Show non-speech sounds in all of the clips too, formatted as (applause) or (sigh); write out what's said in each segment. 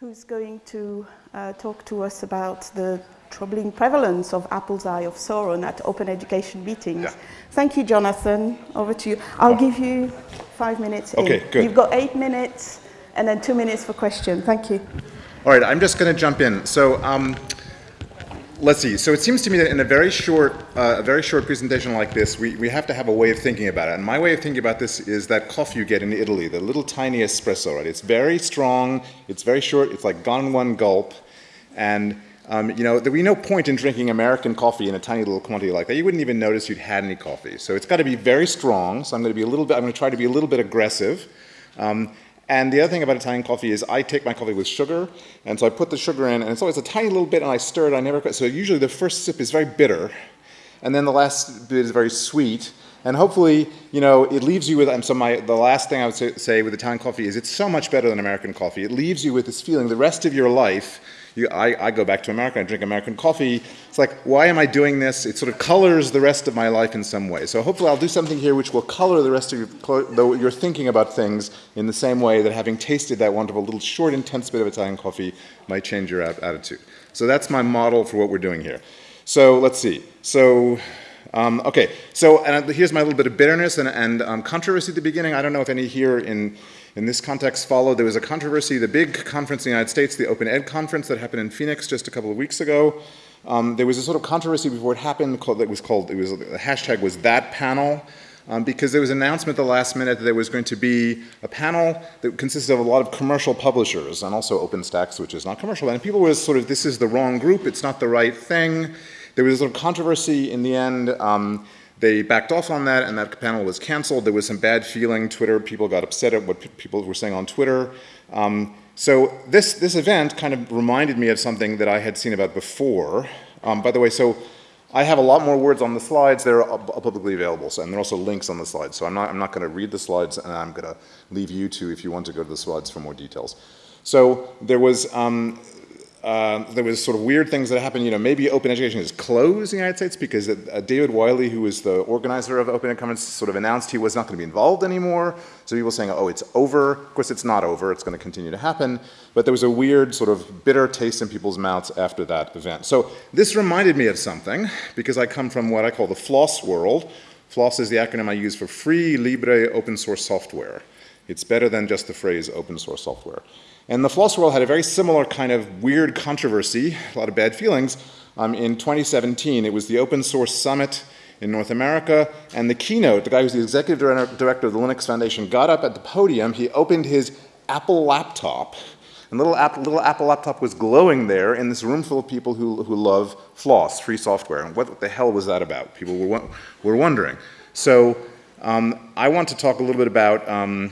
who's going to uh, talk to us about the troubling prevalence of Apple's Eye of Sauron at open education meetings. Yeah. Thank you, Jonathan. Over to you. I'll give you five minutes. Okay, in. good. You've got eight minutes and then two minutes for question. Thank you. All right, I'm just going to jump in. So um, let's see. So it seems to me that in a very short, uh, a very short presentation like this, we, we have to have a way of thinking about it. And my way of thinking about this is that coffee you get in Italy, the little tiny espresso, right? It's very strong, it's very short, it's like gone one gulp. And um, you know, there would be no point in drinking American coffee in a tiny little quantity like that. You wouldn't even notice you'd had any coffee. So it's got to be very strong. So I'm going to be a little bit, I'm going to try to be a little bit aggressive. Um, and the other thing about Italian coffee is I take my coffee with sugar, and so I put the sugar in, and it's always a tiny little bit, and I stir it. I never quit. so usually the first sip is very bitter, and then the last bit is very sweet. And hopefully, you know, it leaves you with, and so my, the last thing I would say, say with Italian coffee is it's so much better than American coffee. It leaves you with this feeling the rest of your life you, I, I, go back to America, I drink American coffee. It's like, why am I doing this? It sort of colors the rest of my life in some way. So hopefully I'll do something here which will color the rest of your, your thinking about things in the same way that having tasted that wonderful little short, intense bit of Italian coffee might change your attitude. So that's my model for what we're doing here. So let's see. So um, okay, so here's my little bit of bitterness and, and um, controversy at the beginning. I don't know if any here in in this context followed, there was a controversy, the big conference in the United States, the Open Ed conference that happened in Phoenix just a couple of weeks ago. Um, there was a sort of controversy before it happened called, that was called, it was, the hashtag was that panel. Um, because there was an announcement at the last minute that there was going to be a panel that consisted of a lot of commercial publishers and also OpenStax, which is not commercial. And people were sort of, this is the wrong group, it's not the right thing. There was a sort of controversy in the end. Um, they backed off on that, and that panel was canceled. There was some bad feeling. Twitter people got upset at what people were saying on Twitter. Um, so this this event kind of reminded me of something that I had seen about before. Um, by the way, so I have a lot more words on the slides. They're publicly available, so, and there are also links on the slides. So I'm not I'm not going to read the slides, and I'm going to leave you to if you want to go to the slides for more details. So there was um, uh, there was sort of weird things that happened. You know, maybe open education is closed in the United States because uh, David Wiley, who was the organizer of Open Commons, sort of announced he was not going to be involved anymore. So people saying, oh, it's over. Of course, it's not over. It's going to continue to happen. But there was a weird sort of bitter taste in people's mouths after that event. So this reminded me of something because I come from what I call the FLOSS world. FLOSS is the acronym I use for Free Libre Open Source Software. It's better than just the phrase open source software. And the Floss World had a very similar kind of weird controversy, a lot of bad feelings. Um, in 2017, it was the Open Source Summit in North America, and the keynote, the guy who's the executive director of the Linux Foundation, got up at the podium, he opened his Apple laptop, and little, little Apple laptop was glowing there in this room full of people who, who love Floss, free software. And what the hell was that about? People were, were wondering. So um, I want to talk a little bit about um,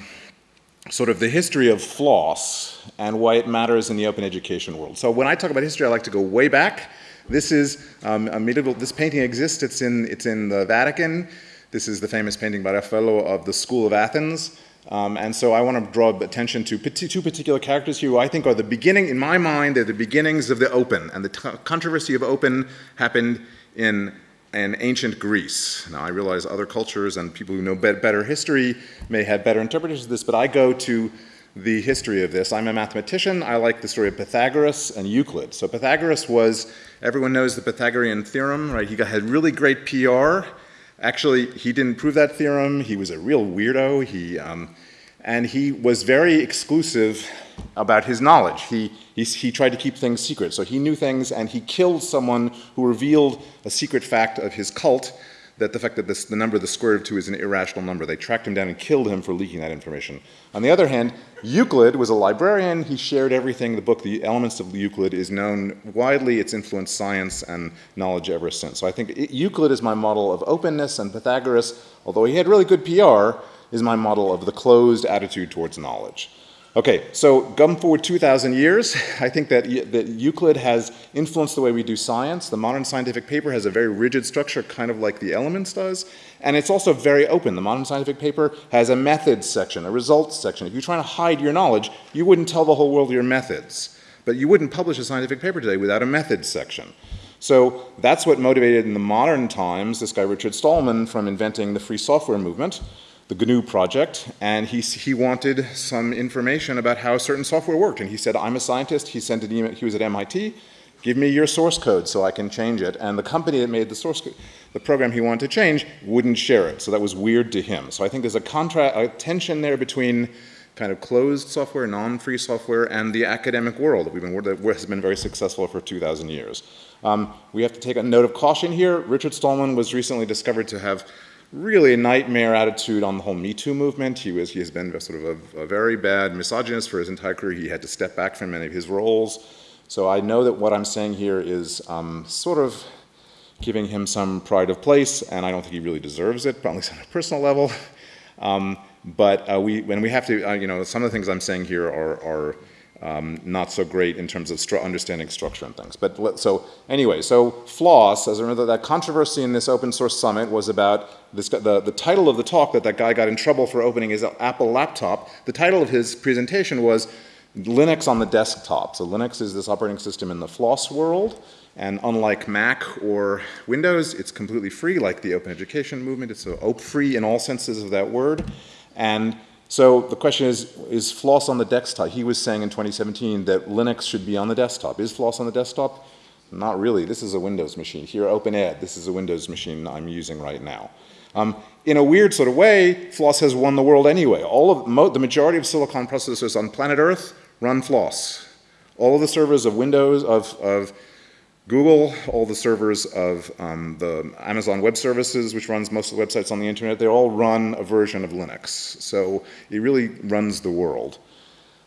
sort of the history of floss and why it matters in the open education world. So when I talk about history, I like to go way back. This is um, a medieval, this painting exists, it's in, it's in the Vatican. This is the famous painting by Raffaello of the School of Athens. Um, and so I want to draw attention to two particular characters here who I think are the beginning, in my mind, they're the beginnings of the open. And the controversy of open happened in and ancient Greece. Now, I realize other cultures and people who know better history may have better interpretations of this, but I go to the history of this. I'm a mathematician. I like the story of Pythagoras and Euclid. So Pythagoras was, everyone knows the Pythagorean theorem, right? He got, had really great PR. Actually, he didn't prove that theorem. He was a real weirdo. He, um, and he was very exclusive about his knowledge. He, he, he, tried to keep things secret. So he knew things and he killed someone who revealed a secret fact of his cult that the fact that this, the number, the square root of 2 is an irrational number. They tracked him down and killed him for leaking that information. On the other hand, Euclid was a librarian. He shared everything. The book, The Elements of Euclid, is known widely. It's influenced science and knowledge ever since. So I think it, Euclid is my model of openness, and Pythagoras, although he had really good PR, is my model of the closed attitude towards knowledge. Okay, so come forward 2,000 years, I think that, that Euclid has influenced the way we do science. The modern scientific paper has a very rigid structure, kind of like the Elements does, and it's also very open. The modern scientific paper has a methods section, a results section. If you're trying to hide your knowledge, you wouldn't tell the whole world your methods. But you wouldn't publish a scientific paper today without a methods section. So that's what motivated in the modern times this guy Richard Stallman from inventing the free software movement. The GNU project, and he, he wanted some information about how certain software worked. And he said, I'm a scientist. He sent an email, he was at MIT. Give me your source code so I can change it. And the company that made the source code, the program he wanted to change, wouldn't share it. So that was weird to him. So I think there's a, contra a tension there between kind of closed software, non-free software, and the academic world that we've been that has been very successful for 2,000 years. Um, we have to take a note of caution here. Richard Stallman was recently discovered to have really a nightmare attitude on the whole Me Too movement. He was he has been sort of a, a very bad misogynist for his entire career. He had to step back from many of his roles. So I know that what I'm saying here is um, sort of giving him some pride of place, and I don't think he really deserves it, at least on a personal level. (laughs) Um, but uh, we, when we have to, uh, you know, some of the things I'm saying here are, are um, not so great in terms of stru understanding structure and things. But so anyway, so FLOSS, as I remember, that controversy in this open source summit was about this, the, the title of the talk that that guy got in trouble for opening his Apple laptop. The title of his presentation was Linux on the desktop. So Linux is this operating system in the FLOSS world. And unlike Mac or Windows, it's completely free, like the open education movement. It's so free in all senses of that word. And so the question is, is FLOSS on the desktop? He was saying in 2017 that Linux should be on the desktop. Is FLOSS on the desktop? Not really. This is a Windows machine. Here, OpenEd, this is a Windows machine I'm using right now. Um, in a weird sort of way, FLOSS has won the world anyway. All of the majority of silicon processors on planet Earth run FLOSS. All of the servers of Windows, of, of Google, all the servers of um, the Amazon Web Services, which runs most of the websites on the internet, they all run a version of Linux. So it really runs the world.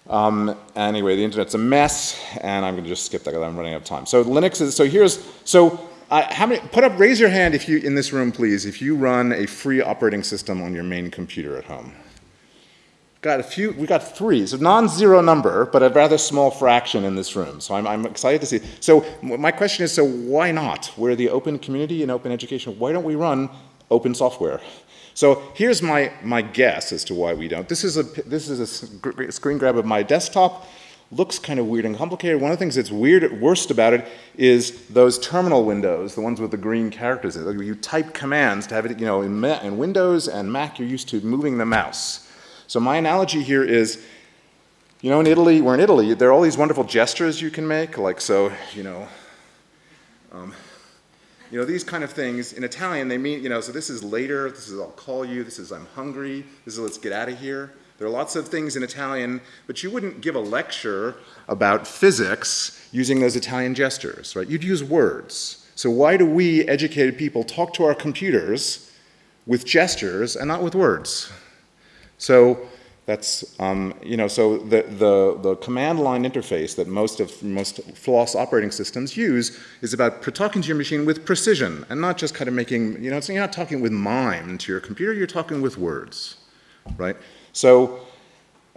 Um, anyway, the internet's a mess, and I'm going to just skip that because I'm running out of time. So Linux is, so here's, so uh, how many, put up, raise your hand if you, in this room please, if you run a free operating system on your main computer at home got a few, we got three, so non-zero number, but a rather small fraction in this room. So I'm, I'm, excited to see. So my question is, so why not? We're the open community and open education. Why don't we run open software? So here's my, my guess as to why we don't. This is a, this is a screen grab of my desktop. Looks kind of weird and complicated. One of the things that's weird, at worst about it is those terminal windows, the ones with the green characters. You type commands to have it, you know, in, in Windows and Mac, you're used to moving the mouse. So my analogy here is, you know, in Italy, we're in Italy, there are all these wonderful gestures you can make, like so, you know, um, you know, these kind of things. In Italian, they mean, you know, so this is later, this is I'll call you, this is I'm hungry, this is let's get out of here. There are lots of things in Italian, but you wouldn't give a lecture about physics using those Italian gestures, right? You'd use words. So why do we, educated people, talk to our computers with gestures and not with words? So that's, um, you know, so the, the, the command line interface that most of most FLOSS operating systems use is about talking to your machine with precision and not just kind of making, you know, so you're not talking with mime to your computer, you're talking with words, right? So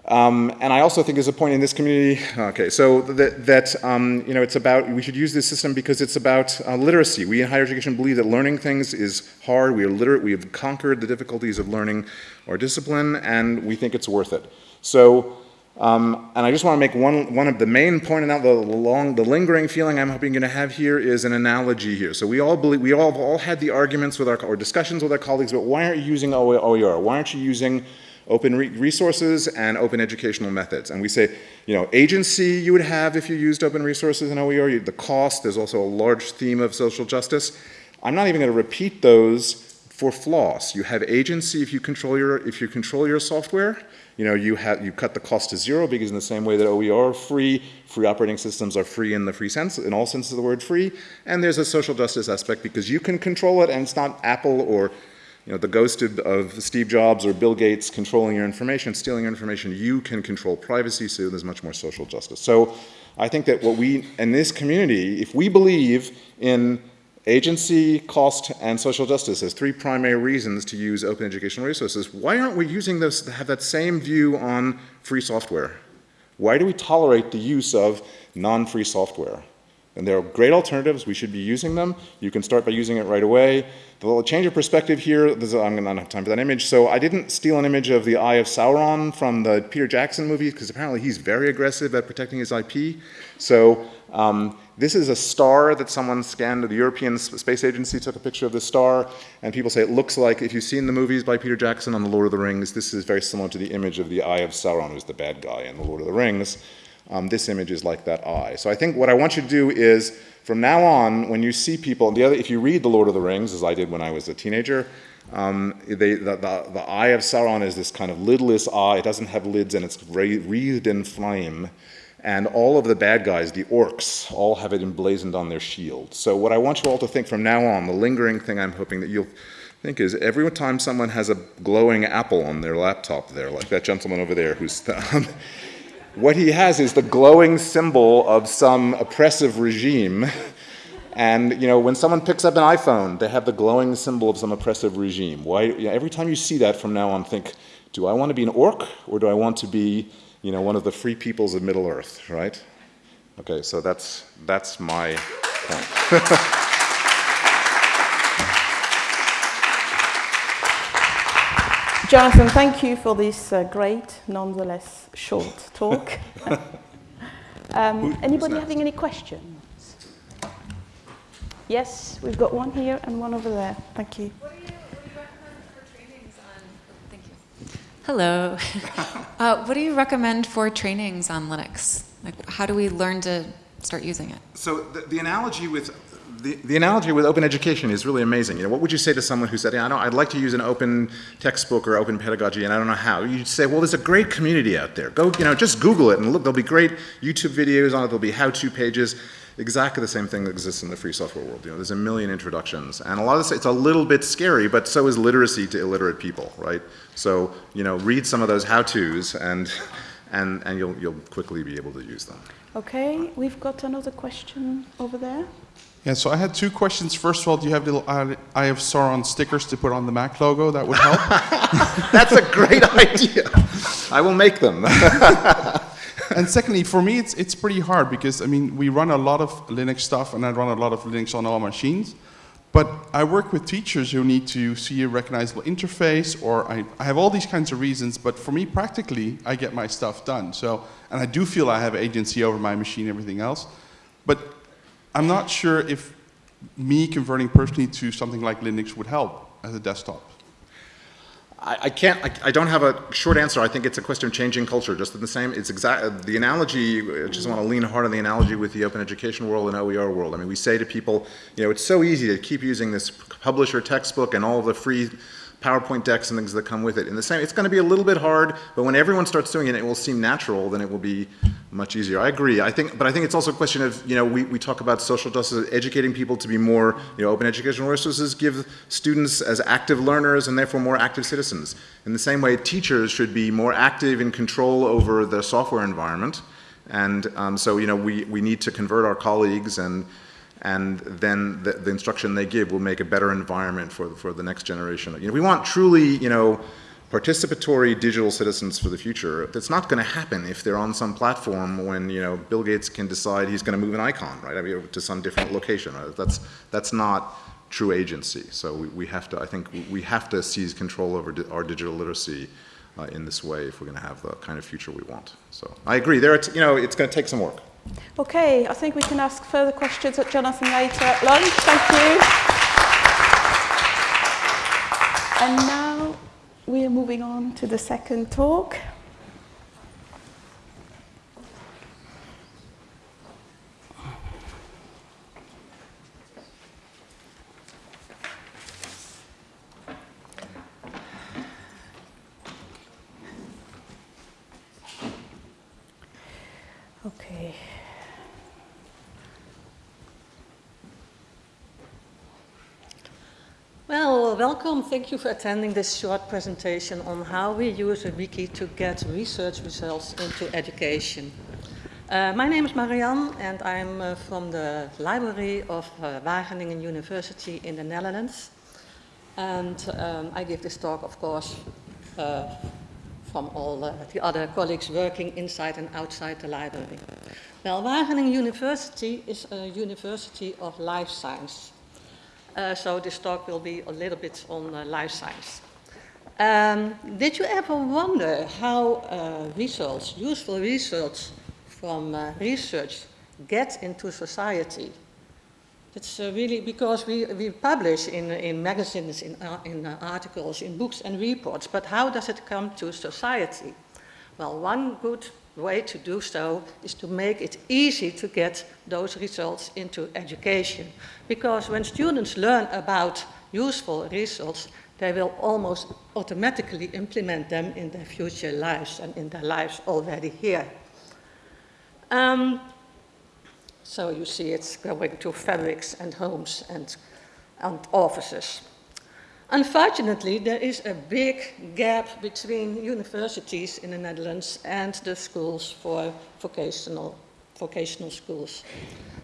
um, and I also think there's a point in this community, okay, so that, that um, you know, it's about, we should use this system because it's about uh, literacy. We in higher education believe that learning things is hard, we are literate, we have conquered the difficulties of learning our discipline, and we think it's worth it. So, um, and I just want to make one, one of the main point, and the long, the lingering feeling I'm hoping you're going to have here is an analogy here. So we all believe, we all, have all had the arguments with our, or discussions with our colleagues but why aren't you using OER? Why aren't you using open re resources and open educational methods. And we say, you know, agency you would have if you used open resources in OER, the cost, there's also a large theme of social justice. I'm not even going to repeat those for FLOSS. You have agency if you control your, if you control your software. You know, you, have, you cut the cost to zero because in the same way that OER are free, free operating systems are free in the free sense, in all senses of the word free. And there's a social justice aspect because you can control it and it's not Apple or you know, the ghost of, of, Steve Jobs or Bill Gates controlling your information, stealing your information, you can control privacy, so there's much more social justice. So I think that what we, in this community, if we believe in agency, cost, and social justice as three primary reasons to use open educational resources, why aren't we using those to have that same view on free software? Why do we tolerate the use of non-free software? And there are great alternatives. We should be using them. You can start by using it right away. The little change of perspective here, I'm going to not have time for that image. So I didn't steal an image of the Eye of Sauron from the Peter Jackson movie because apparently he's very aggressive at protecting his IP. So um, this is a star that someone scanned. The European Space Agency took a picture of this star, and people say it looks like, if you've seen the movies by Peter Jackson on The Lord of the Rings, this is very similar to the image of the Eye of Sauron, who's the bad guy in The Lord of the Rings. Um, this image is like that eye. So I think what I want you to do is, from now on, when you see people, the other, if you read The Lord of the Rings, as I did when I was a teenager, um, they, the, the, the, eye of Sauron is this kind of lidless eye. It doesn't have lids and it's wreathed in flame. And all of the bad guys, the orcs, all have it emblazoned on their shield. So what I want you all to think from now on, the lingering thing I'm hoping that you'll think is every time someone has a glowing apple on their laptop there, like that gentleman over there who's (laughs) what he has is the glowing symbol of some oppressive regime. And you know, when someone picks up an iPhone, they have the glowing symbol of some oppressive regime. Why? You know, every time you see that from now on, think, do I want to be an orc or do I want to be, you know, one of the free peoples of Middle Earth, right? Okay, so that's that's my point. (laughs) Jonathan, thank you for this uh, great, nonetheless short talk. (laughs) um, anybody having any questions? Yes, we've got one here and one over there. Thank you. Hello. (laughs) uh, what do you recommend for trainings on Linux? Like, how do we learn to start using it? So the, the analogy with the, the analogy with open education is really amazing. You know, what would you say to someone who said, yeah, I know, I'd like to use an open textbook or open pedagogy and I don't know how? You'd say, well, there's a great community out there. Go, you know, just Google it and look, there'll be great YouTube videos on it, there'll be how-to pages. Exactly the same thing that exists in the free software world. You know, there's a million introductions. And a lot of this, it's a little bit scary, but so is literacy to illiterate people, right? So, you know, read some of those how-tos and, and, and you'll, you'll quickly be able to use them. Okay, we've got another question over there. Yeah, so I had two questions. First of all, do you have little Eye of Sauron stickers to put on the Mac logo? That would help. (laughs) That's a great idea. I will make them. (laughs) and secondly, for me, it's, it's pretty hard because, I mean, we run a lot of Linux stuff and I run a lot of Linux on all machines. But I work with teachers who need to see a recognizable interface or I, I have all these kinds of reasons, but for me, practically, I get my stuff done. So, and I do feel I have agency over my machine everything else. But I'm not sure if me converting personally to something like Linux would help as a desktop. I, can't, I, I, don't have a short answer. I think it's a question of changing culture, just the same. It's exact, the analogy, I just want to lean hard on the analogy with the open education world and OER world. I mean, we say to people, you know, it's so easy to keep using this publisher textbook and all the free PowerPoint decks and things that come with it. In the same, it's going to be a little bit hard, but when everyone starts doing it, it will seem natural, then it will be much easier. I agree. I think, but I think it's also a question of, you know, we, we talk about social justice, educating people to be more, you know, open educational resources give students as active learners and therefore more active citizens. In the same way, teachers should be more active in control over the software environment. And um, so, you know, we, we need to convert our colleagues and and then the, the, instruction they give will make a better environment for, for the next generation. You know, we want truly, you know, participatory digital citizens for the future. That's not going to happen if they're on some platform when, you know, Bill Gates can decide he's going to move an icon, right, I mean, to some different location. Right? That's, that's not true agency. So we, we have to, I think, we have to seize control over di our digital literacy uh, in this way if we're going to have the kind of future we want. So I agree. There, you know, it's going to take some work. Okay, I think we can ask further questions at Jonathan later at lunch. Thank you. And now we are moving on to the second talk. Okay. Well, welcome. Thank you for attending this short presentation on how we use a wiki to get research results into education. Uh, my name is Marianne and I'm uh, from the library of uh, Wageningen University in the Netherlands. And um, I give this talk, of course, uh, from all uh, the other colleagues working inside and outside the library. Well, Wageningen University is a university of life science. Uh, so this talk will be a little bit on uh, life science. Um, did you ever wonder how uh, results, useful results from uh, research get into society? It's uh, really because we, we publish in, in magazines, in, uh, in articles, in books and reports, but how does it come to society? Well, one good way to do so is to make it easy to get those results into education. Because when students learn about useful results, they will almost automatically implement them in their future lives and in their lives already here. Um, so you see it's going to fabrics and homes and, and offices. Unfortunately, there is a big gap between universities in the Netherlands and the schools for vocational, vocational schools,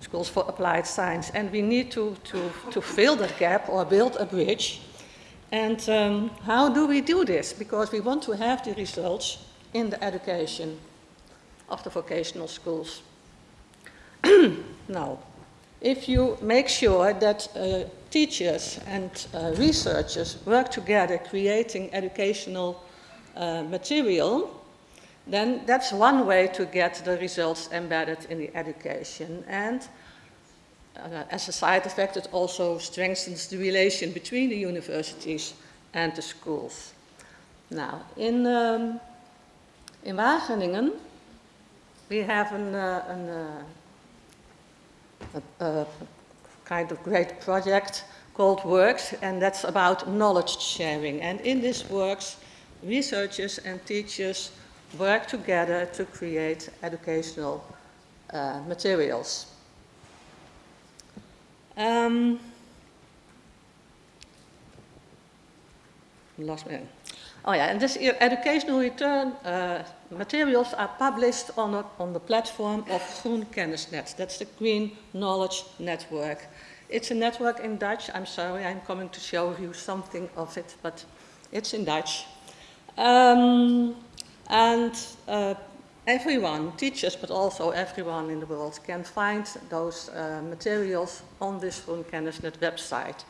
schools for applied science. And we need to, to, to fill that gap or build a bridge. And um, how do we do this? Because we want to have the results in the education of the vocational schools. (clears throat) now, if you make sure that uh, teachers and uh, researchers work together creating educational uh, material, then that's one way to get the results embedded in the education. And uh, as a side effect, it also strengthens the relation between the universities and the schools. Now, in, um, in Wageningen, we have an, uh, an, uh, a, a kind of great project called Works, and that's about knowledge sharing. And in this Works, researchers and teachers work together to create educational uh, materials. Um, lost. Oh yeah, and this educational return uh, materials are published on, a, on the platform of Groen Kennisnet. That's the Green Knowledge Network. It's a network in Dutch. I'm sorry, I'm coming to show you something of it, but it's in Dutch. Um, and uh, everyone, teachers, but also everyone in the world can find those uh, materials on this Groen Kennisnet website.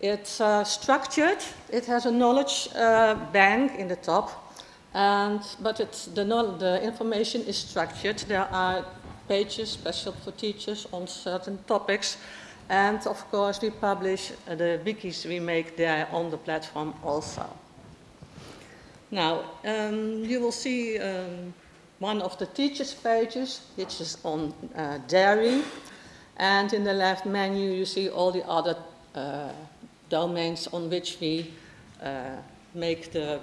It's uh, structured, it has a knowledge uh, bank in the top, and, but the, the information is structured. There are pages special for teachers on certain topics, and of course we publish the wikis we make there on the platform also. Now, um, you will see um, one of the teachers pages, which is on uh, dairy, and in the left menu you see all the other uh, domains on which we uh, make the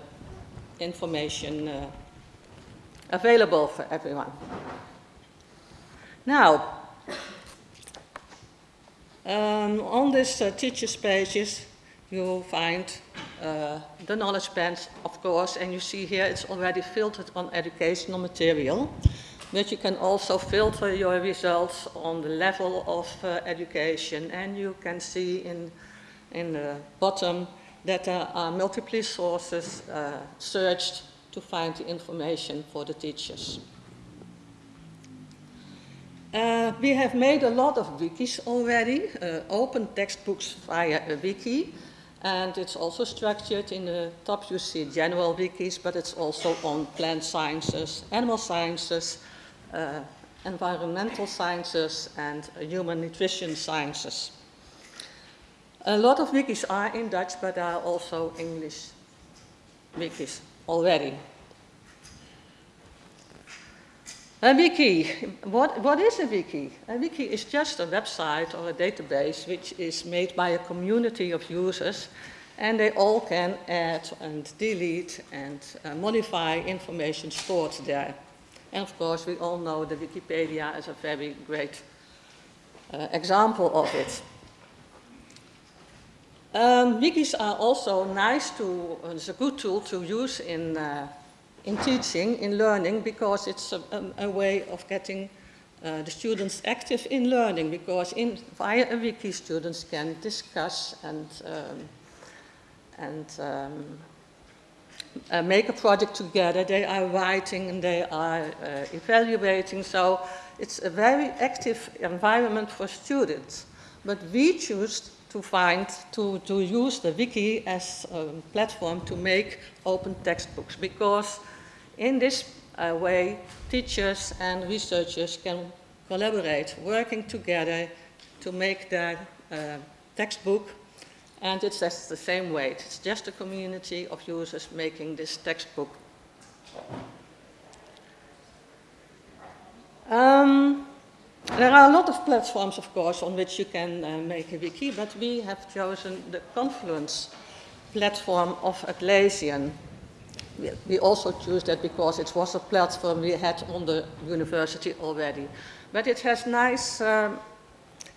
information uh, available for everyone. Now, um, on this uh, teachers pages, you'll find uh, the knowledge bands, of course, and you see here it's already filtered on educational material, but you can also filter your results on the level of uh, education, and you can see in in the bottom that there are multiple sources uh, searched to find the information for the teachers. Uh, we have made a lot of wikis already, uh, open textbooks via a wiki, and it's also structured in the top you see general wikis, but it's also on plant sciences, animal sciences, uh, environmental sciences, and human nutrition sciences. A lot of wikis are in Dutch, but there are also English wikis already. A wiki, what, what is a wiki? A wiki is just a website or a database which is made by a community of users and they all can add and delete and uh, modify information stored there. And of course we all know the Wikipedia is a very great uh, example of it. Um, wikis are also nice to, uh, it's a good tool to use in, uh, in teaching, in learning, because it's a, a, a way of getting uh, the students active in learning, because in, via a wiki students can discuss and, um, and um, uh, make a project together. They are writing and they are uh, evaluating, so It's a very active environment for students. But we choose to find, to, to use the wiki as a platform to make open textbooks because in this uh, way, teachers and researchers can collaborate, working together to make their uh, textbook and it's just the same way. It's just a community of users making this textbook. Um, there are a lot of platforms, of course, on which you can uh, make a wiki, but we have chosen the Confluence platform of Atlassian. We, also choose that because it was a platform we had on the university already. But it has nice um,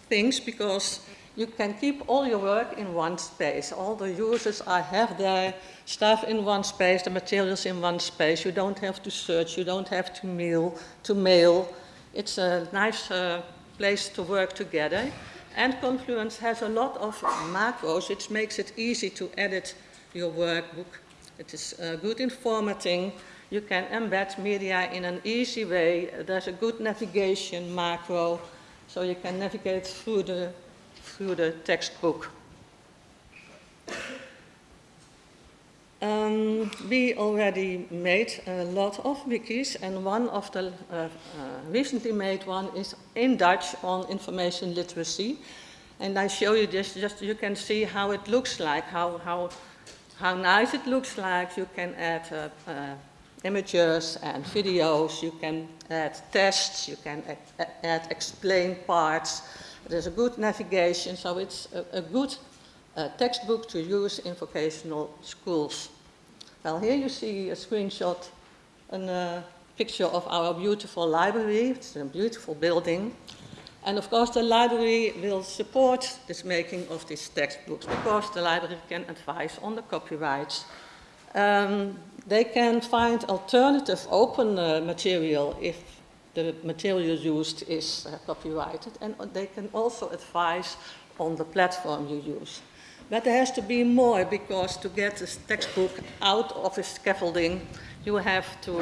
things because you can keep all your work in one space. All the users are, have their stuff in one space, the materials in one space. You don't have to search, you don't have to mail. To mail. It's a nice uh, place to work together. And Confluence has a lot of macros, which makes it easy to edit your workbook. It is uh, good in formatting. You can embed media in an easy way. There's a good navigation macro, so you can navigate through the through the textbook. Um, we already made a lot of wikis and one of the uh, uh, recently made one is in Dutch on information literacy. And I show you this just you can see how it looks like, how, how, how nice it looks like. You can add uh, uh images and videos, you can add tests, you can add explain parts. There's a good navigation, so it's a, a good uh, textbook to use in vocational schools. Well, here you see a screenshot, a uh, picture of our beautiful library. It's a beautiful building. And of course, the library will support this making of these textbooks because the library can advise on the copyrights. Um, they can find alternative open uh, material if the material used is uh, copyrighted and they can also advise on the platform you use. But there has to be more because to get this textbook out of its scaffolding, you have to,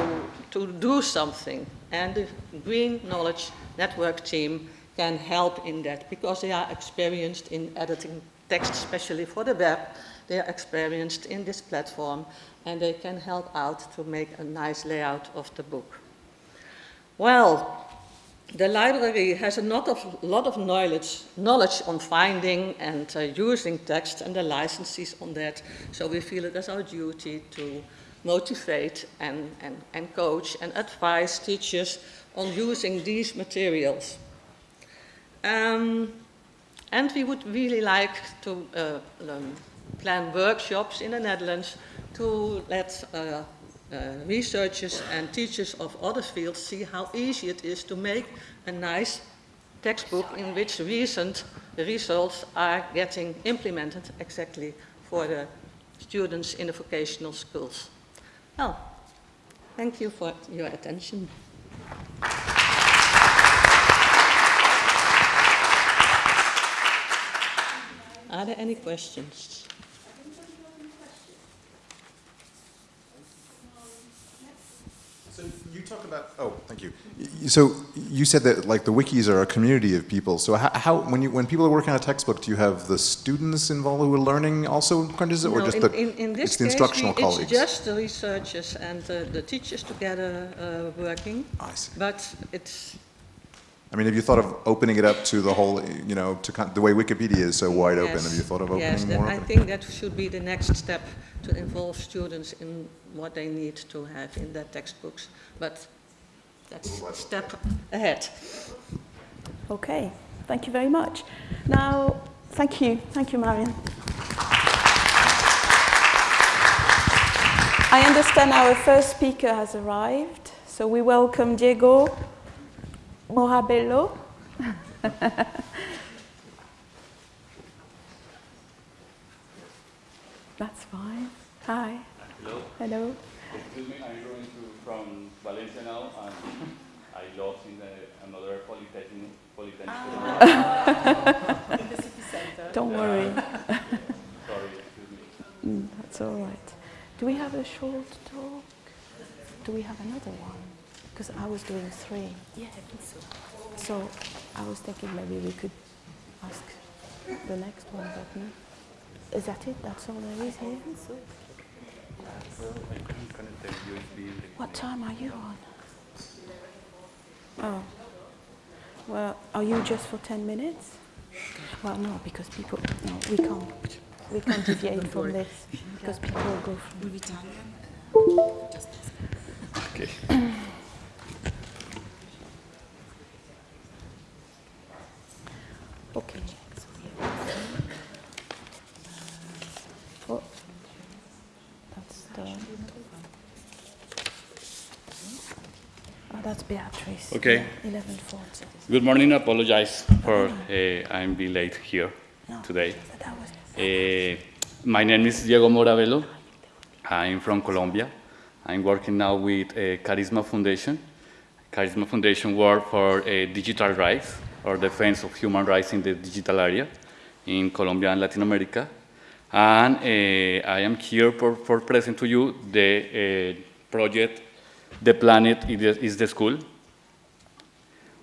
to do something. And the Green Knowledge Network team can help in that because they are experienced in editing text, especially for the web. They are experienced in this platform and they can help out to make a nice layout of the book. Well, the library has a lot of, lot of knowledge, knowledge on finding and uh, using text and the licenses on that. So we feel it as our duty to motivate and, and, and coach and advise teachers on using these materials. Um, and we would really like to uh, um, plan workshops in the Netherlands to let uh, uh, researchers and teachers of other fields see how easy it is to make a nice textbook in which recent results are getting implemented exactly for the students in the vocational schools. Well, thank you for your attention. Are there any questions? So you talk about, oh, thank you. So you said that like the wikis are a community of people. So how, how when you when people are working on a textbook, do you have the students involved who are learning also content, no, or just in, the in, in this it's the case, instructional we, colleagues? It's just the researchers and uh, the teachers together uh, working. I see. But it's I mean, have you thought of opening it up to the whole, you know, to kind the way Wikipedia is so wide open? Have you thought of opening yes, that- more? I of think that should be the next step to involve students in what they need to have in their textbooks. But that's a step ahead. Okay, thank you very much. Now, thank you, thank you, Marion. I understand our first speaker has arrived, so we welcome Diego Morabello. That's fine. Hi. Hello. Hello. Excuse me, I'm going to from Valencia now, and I lost in the, another polytechnic. polytechnic. (laughs) Don't worry. Sorry, excuse me. Mm, that's all right. Do we have a short talk? Do we have another one? Because I was doing three. Yeah, I think so. So I was thinking maybe we could ask the next one, but no. Is that it? That's all there is here? What time are you on? Oh. Well, are you just for 10 minutes? Well, no, because people, no, we can't. We can't deviate from this because people will go from. Okay. (clears throat) Okay. Oh, that's the. Oh, that's Beatrice. Okay. Eleven forty. Good morning. I apologize for uh, I'm be late here No. today. Uh, my name is Diego Moravelo. I'm from Colombia. I'm working now with uh, Karisma Foundation. Karisma Foundation work for uh, digital rights or defense of human rights in the digital area in Colombia and Latin America. And uh, I am here for, for present to you the uh, project The Planet is the, School.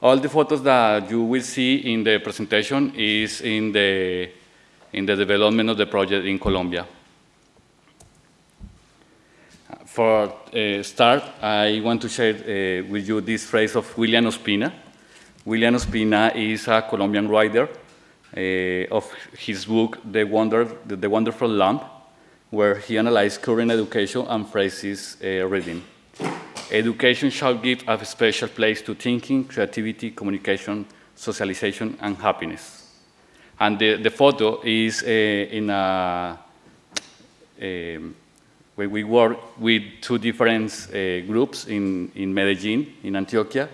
All the photos that you will see in the presentation is in the, in the development of the project in Colombia. For uh, start, I want to share with you this phrase of William Ospina. William Ospina is a Colombian writer uh, of his book, The, Wonder, the, the Wonderful Lamp, where he analyzed current education and phrases uh, reading. Education shall give a special place to thinking, creativity, communication, socialization, and happiness. And the, the photo is uh, in a, um, where we work with two different uh, groups in, in Medellin, in Antioquia,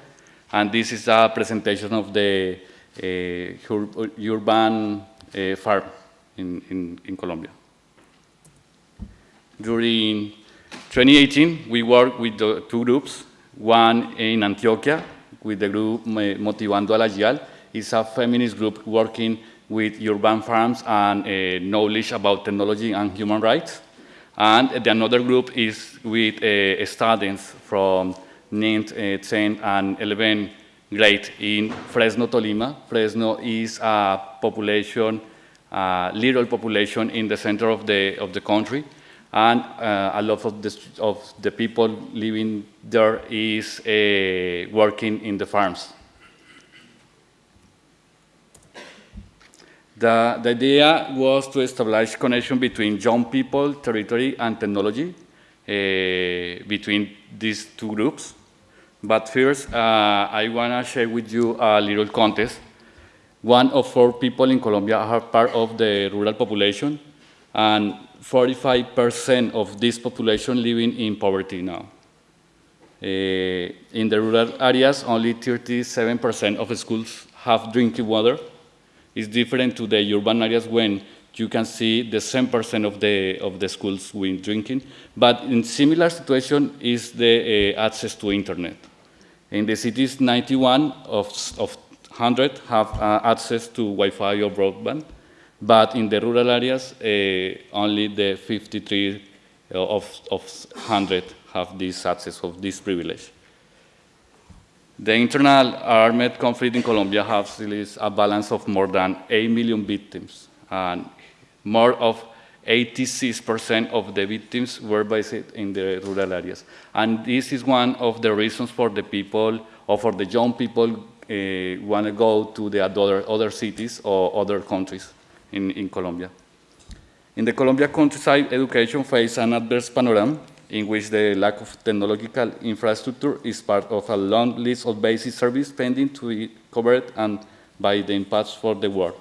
and this is a presentation of the uh, urban uh, farm in, in, in Colombia. During 2018, we worked with two groups, one in Antioquia with the group Motivando a la YAL. It's a feminist group working with urban farms and uh, knowledge about technology and human rights. And the another group is with uh, students from 9th, uh, 10th, and 11 grade in Fresno, Tolima. Fresno is a population, uh, little population in the center of the, of the country. And uh, a lot of the, of the people living there is uh, working in the farms. The, the, idea was to establish connection between young people, territory, and technology uh, between these two groups. But first, uh, I want to share with you a little contest. One of four people in Colombia are part of the rural population, and 45% of this population living in poverty now. Uh, in the rural areas, only 37% of schools have drinking water, It's different to the urban areas when you can see the 10% of the, of the schools with drinking. But in similar situation is the uh, access to internet. In the cities, 91 of, of 100 have uh, access to Wi-Fi or broadband, but in the rural areas, uh, only the 53 of, of 100 have this access of this privilege. The internal armed conflict in Colombia has released a balance of more than 8 million victims, and more of 86% of the victims were based in the rural areas. And this is one of the reasons for the people, or for the young people, uh, want to go to the other, other cities or other countries in, in Colombia. In the Colombia countryside, education faces an adverse panorama in which the lack of technological infrastructure is part of a long list of basic services pending to be covered and by the impacts for the world.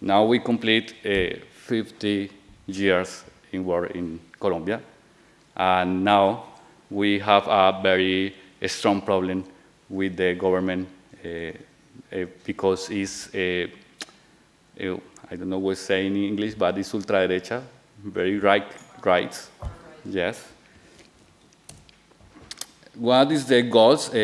Now we complete uh, 50 years in war in Colombia, and now we have a very strong problem with the government uh, because it's, uh, I don't know what to say in English, but it's ultra-derecha, very right, right, yes. What is the goals? Uh,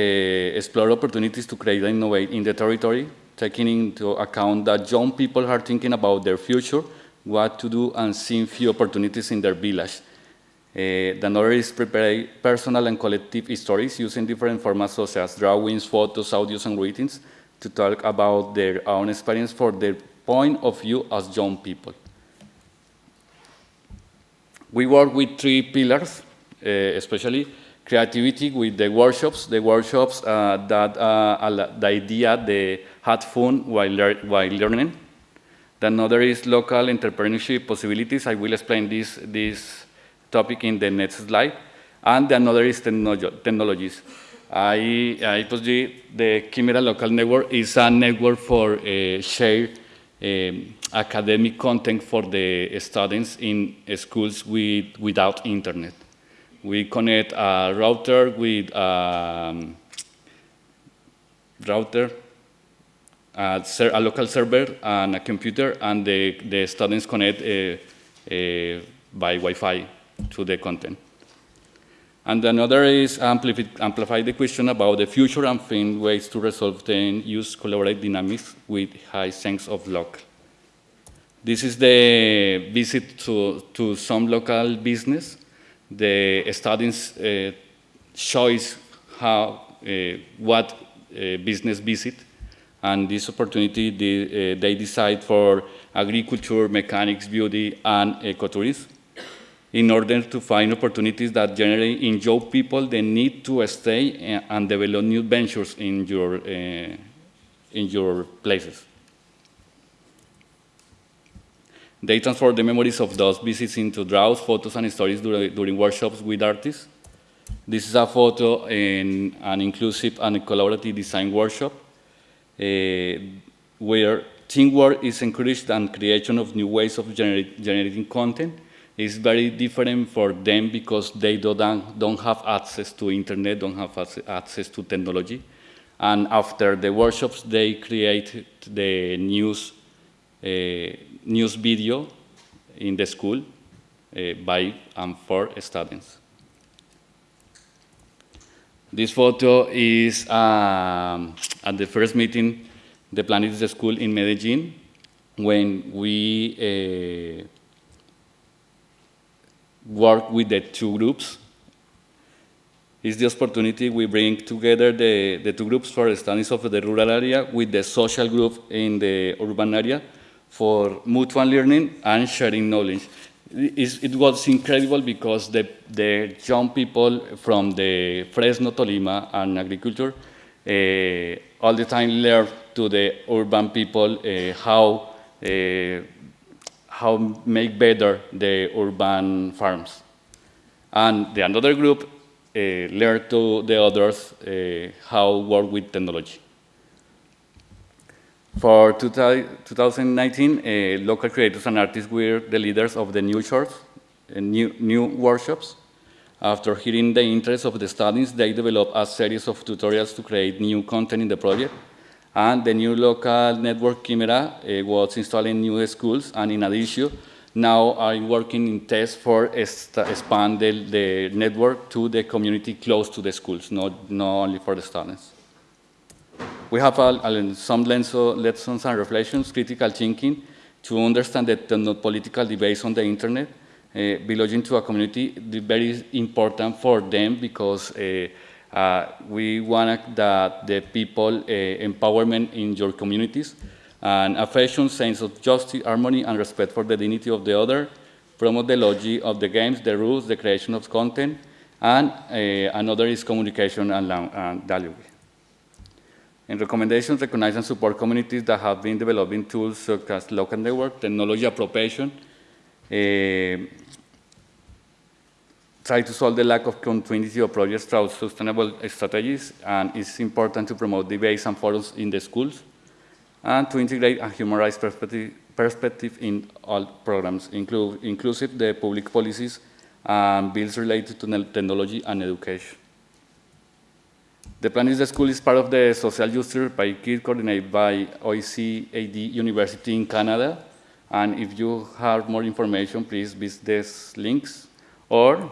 explore opportunities to create and innovate in the territory, taking into account that young people are thinking about their future, what to do, and seeing few opportunities in their village. Uh, the another is prepare personal and collective stories using different formats such as drawings, photos, audios, and greetings to talk about their own experience for their point of view as young people. We work with three pillars, uh, especially creativity with the workshops, the workshops uh, that uh, the idea they had fun while, lear while learning. The another is local entrepreneurship possibilities. I will explain this, this topic in the next slide. And the another is technologies. I, I you the Chimera Local Network is a network for uh, share um, academic content for the students in schools with, without internet. We connect a router with a um, router, a, a, local server, and a computer, and the, the students connect uh, uh, by Wi-Fi to the content. And another is amplify, amplify the question about the future and find ways to resolve the use collaborate dynamics with high sense of local. This is the visit to, to some local business. The students uh, choice how, uh, what uh, business visit. And this opportunity, they, uh, they decide for agriculture, mechanics, beauty, and ecotourism in order to find opportunities that generally enjoy people the need to stay and develop new ventures in your, uh, in your places. They transform the memories of those visits into draws, photos, and stories during, during workshops with artists. This is a photo in an inclusive and collaborative design workshop where teamwork is encouraged and creation of new ways of generating content is very different for them because they don't, don't have access to internet, don't have access to technology. And after the workshops, they create the news, uh, news video in the school uh, by and for students. This photo is um, at the first meeting, the Planet school in Medellin, when we uh, work with the two groups. It's the opportunity we bring together the, the two groups for studies of the rural area with the social group in the urban area for mutual learning and sharing knowledge. It, was incredible because the, the young people from the Fresno, Tolima, and agriculture uh, all the time learn to the urban people uh, how uh, how make better the urban farms. And the another group uh, learn to the others uh, how work with technology. For 2019, uh, local creators and artists were the leaders of the new shorts, uh, new, new workshops. After hearing the interest of the students, they developed a series of tutorials to create new content in the project and the new local network Chimera uh, was installed in new schools, and in addition, now I'm working in tests for expand the, the, network to the community close to the schools, not, not only for the students. We have some lessons and reflections, critical thinking, to understand that the political debates on the internet, uh, belonging to a community, very important for them because uh, uh, we want that the people uh, empowerment in your communities and affection, sense of justice, harmony, and respect for the dignity of the other, promote the logic of the games, the rules, the creation of content, and another is communication and, and dialogue. In recommendations, recognize and support communities that have been developing tools such as local network, technology appropriation, uh, try to solve the lack of continuity of projects through sustainable strategies, and it's important to promote debates and forums in the schools, and to integrate a human rights perspective, perspective in all programs, inclusive the public policies and bills related to technology and education. The plan is the school is part of the social justice by KID coordinated by OCAD University in Canada. And if you have more information, please visit these links or uh,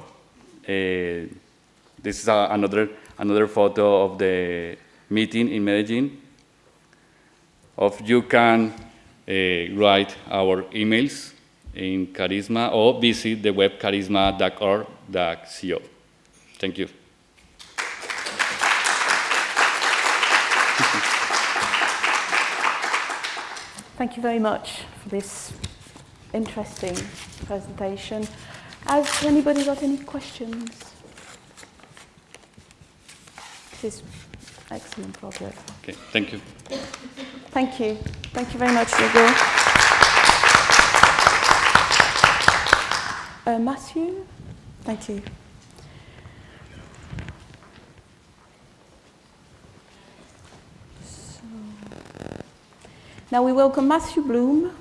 this is a, another, another photo of the meeting in Medellin. Of you can uh, write our emails. in Karisma or visit the web karisma.org.co. Thank you. Thank you very much for this interesting presentation. Has anybody got any questions? This is excellent project. Okay, thank you. Thank you. Thank you very much, Hugo. Uh, Matthew? Thank you. Now we welcome Matthew Bloom.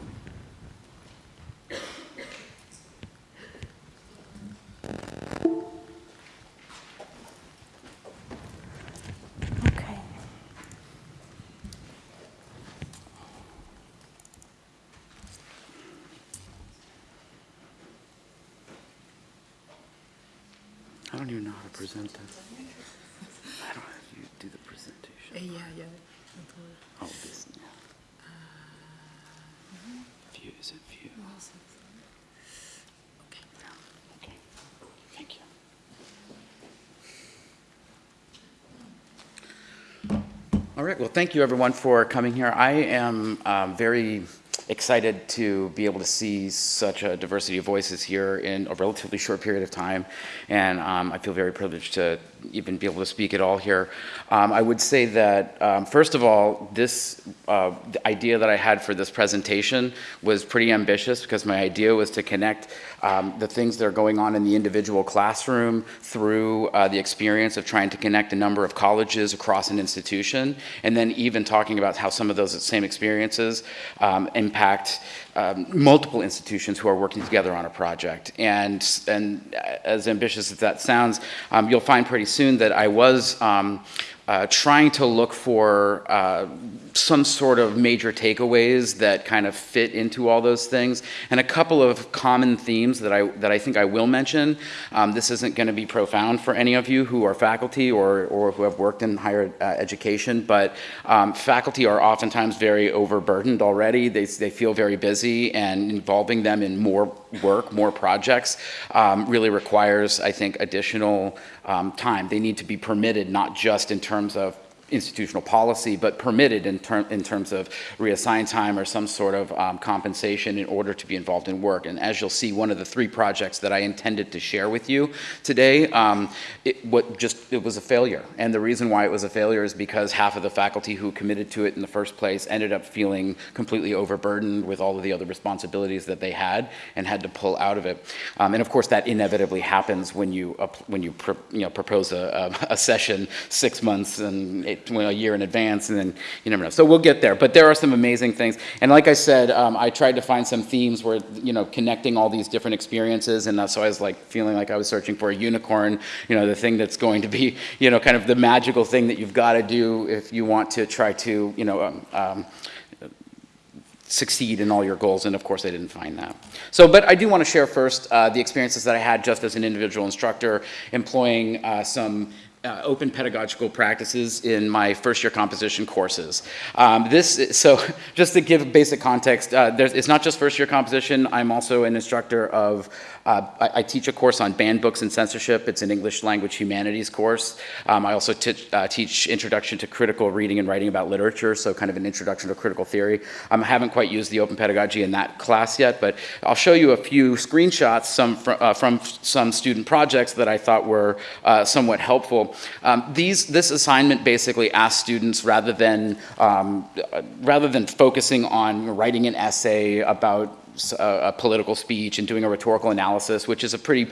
Okay. I don't even know how to present this. How do I you do the presentation? Ja, ja. Oh, this. Yeah. View is it view? Okay. Okay. Thank you. All right. Well, thank you everyone for coming here. I am um, very excited to be able to see such a diversity of voices here in a relatively short period of time, and um, I feel very privileged to even be able to speak at all here. Um, I would say that, um, first of all, this uh, idea that I had for this presentation was pretty ambitious because my idea was to connect um, the things that are going on in the individual classroom through uh, the experience of trying to connect a number of colleges across an institution, and then even talking about how some of those same experiences um, impact um, multiple institutions who are working together on a project. And, and as ambitious as that sounds, um, you'll find pretty soon that I was um, uh, trying to look for uh, some sort of major takeaways that kind of fit into all those things, and a couple of common themes that I that I think I will mention. Um, this isn't going to be profound for any of you who are faculty or or who have worked in higher uh, education, but um, faculty are oftentimes very overburdened already. They they feel very busy, and involving them in more work, more projects, um, really requires, I think, additional um, time. They need to be permitted, not just in terms of institutional policy, but permitted in, ter in terms of reassigned time or some sort of um, compensation in order to be involved in work. And as you'll see, one of the three projects that I intended to share with you today, um, it, what just, it was a failure. And the reason why it was a failure is because half of the faculty who committed to it in the first place ended up feeling completely overburdened with all of the other responsibilities that they had and had to pull out of it. Um, and of course, that inevitably happens when you, when you, you know, propose a, a, session six months and eight a year in advance, and then you never know. So we'll get there. But there are some amazing things. And like I said, um, I tried to find some themes where, you know, connecting all these different experiences. And so I was like feeling like I was searching for a unicorn, you know, the thing that's going to be, (laughs) you know, kind of the magical thing that you've got to do if you want to try to, you know, um, um, succeed in all your goals, and of course I didn't find that. So, but I do want to share first uh, the experiences that I had just as an individual instructor, employing uh, some uh, open pedagogical practices in my first year composition courses. Um, this, so (laughs) just to give basic context, uh, it's not just first year composition, I'm also an instructor of uh, I, I, teach a course on banned books and censorship. It's an English language humanities course. Um, I also uh, teach Introduction to Critical Reading and Writing about Literature, so kind of an introduction to critical theory. Um, I haven't quite used the open pedagogy in that class yet, but I'll show you a few screenshots some fr uh, from some student projects that I thought were uh, somewhat helpful. Um, these, this assignment basically asks students, rather than, um, rather than focusing on writing an essay about a, a, political speech and doing a rhetorical analysis, which is a pretty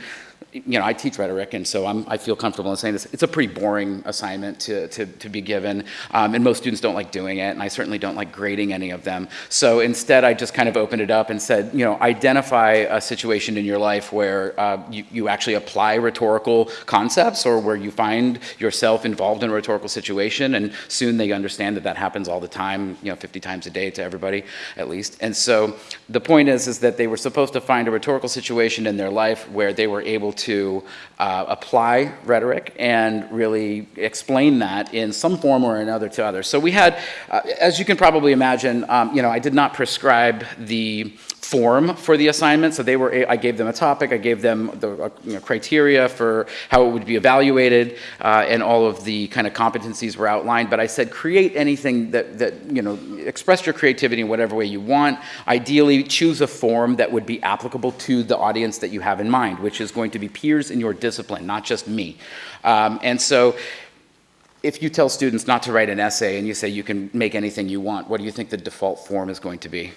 you know, I teach rhetoric, and so I'm, i feel comfortable in saying this. It's a pretty boring assignment to, to, to be given, um, and most students don't like doing it, and I certainly don't like grading any of them. So instead, I just kind of opened it up and said, you know, identify a situation in your life where uh, you, you actually apply rhetorical concepts or where you find yourself involved in a rhetorical situation, and soon they understand that that happens all the time, you know, 50 times a day to everybody, at least. And so the point is, is that they were supposed to find a rhetorical situation in their life where they were able to uh, apply rhetoric and really explain that in some form or another to others. So we had, uh, as you can probably imagine, um, you know, I did not prescribe the form for the assignment. So they were, I gave them a topic, I gave them the uh, you know, criteria for how it would be evaluated, uh, and all of the kind of competencies were outlined. But I said, create anything that, that, you know, express your creativity in whatever way you want. Ideally, choose a form that would be applicable to the audience that you have in mind, which is going to be peers in your discipline, not just me. Um, and so, if you tell students not to write an essay and you say you can make anything you want, what do you think the default form is going to be?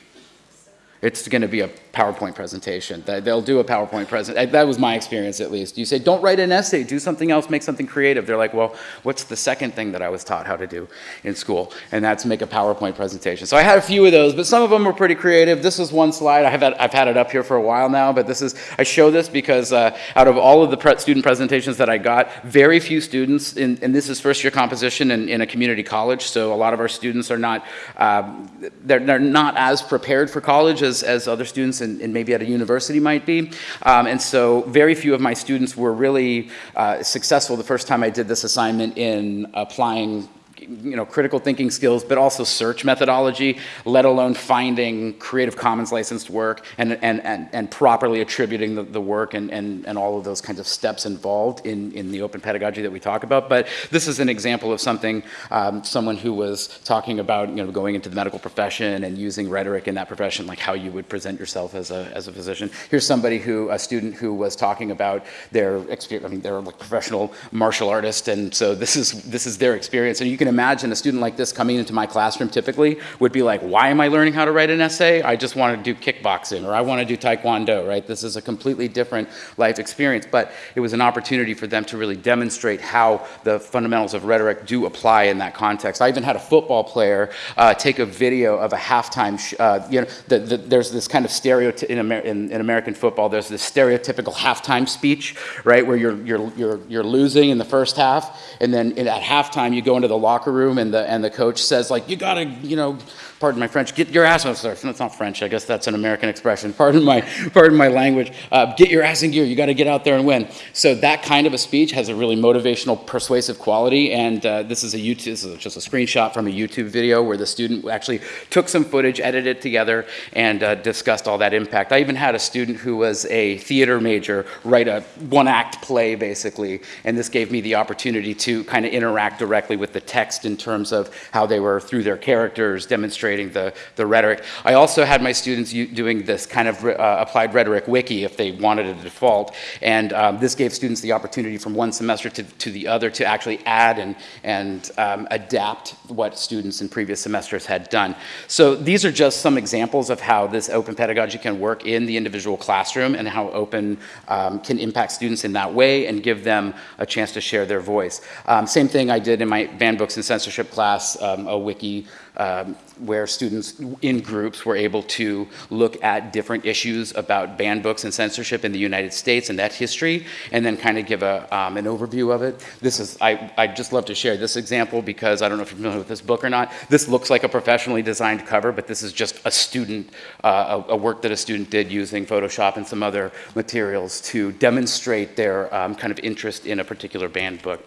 It's going to be a PowerPoint presentation. They- They'll do a PowerPoint present. That was my experience, at least. You say, don't write an essay, do something else, make something creative. They're like, well, what's the second thing that I was taught how to do in school? And that's make a PowerPoint presentation. So I had a few of those, but some of them were pretty creative. This is one slide. I have had, I've had it up here for a while now, but this is, I show this because uh, out of all of the pre student presentations that I got, very few students, in, and this is first year composition in, in a community college, so a lot of our students are not, um, they're, they're not as prepared for college as, as other students and, and maybe at a university might be. Um, and so very few of my students were really uh, successful the first time I did this assignment in applying you know, critical thinking skills, but also search methodology, let alone finding Creative Commons licensed work and, and, and, and properly attributing the, the work and, and, and all of those kinds of steps involved in, in the open pedagogy that we talk about. But this is an example of something, um, someone who was talking about, you know, going into the medical profession and using rhetoric in that profession, like how you would present yourself as a, as a physician. Here's somebody who, a student who was talking about their experience, I mean, they're like professional martial artist, and so this is, this is their experience. And you can imagine a student like this coming into my classroom typically would be like, why am I learning how to write an essay? I just want to do kickboxing or I want to do taekwondo, right? This is a completely different life experience, but it was an opportunity for them to really demonstrate how the fundamentals of rhetoric do apply in that context. I even had a football player uh, take a video of a halftime, uh, you know, the, the, there's this kind of stereotype in, Amer- in, in American football, there's this stereotypical halftime speech, right, where you're, you're, you're, you're losing in the first half, and then at halftime you go into the locker room and the, and the coach says like, you gotta, you know, pardon my French, get your ass, oh, sorry, that's not French, I guess that's an American expression, pardon my, pardon my language, uh, get your ass in gear, you gotta get out there and win. So that kind of a speech has a really motivational, persuasive quality, and uh, this is a YouTube, this is just a screenshot from a YouTube video where the student actually took some footage, edited it together, and uh, discussed all that impact. I even had a student who was a theater major write a one-act play, basically, and this gave me the opportunity to kind of interact directly with the text in terms of how they were, through their characters, demonstrating the, the rhetoric. I also had my students doing this kind of uh, applied rhetoric wiki if they wanted a default, and um, this gave students the opportunity from one semester to, to the other to actually add and, and um, adapt what students in previous semesters had done. So these are just some examples of how this open pedagogy can work in the individual classroom and how open um, can impact students in that way and give them a chance to share their voice. Um, same thing I did in my banned books and censorship class, um, a wiki um, where students in groups were able to look at different issues about banned books and censorship in the United States and that history, and then kind of give a, um, an overview of it. This is, I, I'd just love to share this example because I don't know if you're familiar with this book or not. This looks like a professionally designed cover, but this is just a student, uh, a, a work that a student did using Photoshop and some other materials to demonstrate their um, kind of interest in a particular banned book.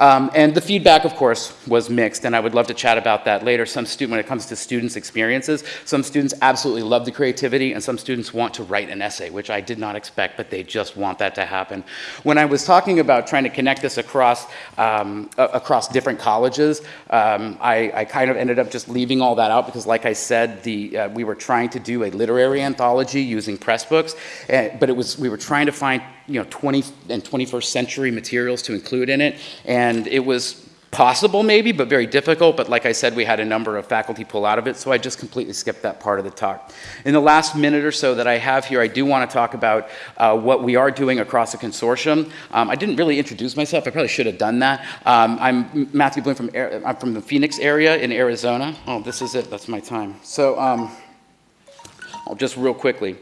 Um, and the feedback, of course, was mixed, and I would love to chat about that later. Some student, when it comes to students' experiences, some students absolutely love the creativity, and some students want to write an essay, which I did not expect, but they just want that to happen. When I was talking about trying to connect this across um, across different colleges, um, I, I kind of ended up just leaving all that out because, like I said, the uh, we were trying to do a literary anthology using press books, eh, but it was we were trying to find you know 20 and 21st century materials to include in it, and it was possible maybe, but very difficult. But like I said, we had a number of faculty pull out of it, so I just completely skipped that part of the talk. In the last minute or so that I have here, I do want to talk about uh, what we are doing across the consortium. Um, I didn't really introduce myself. I probably should have done that. Um, I'm Matthew Bloom from, I'm from the Phoenix area in Arizona. Oh, this is it. That's my time. So um, I'll just real quickly.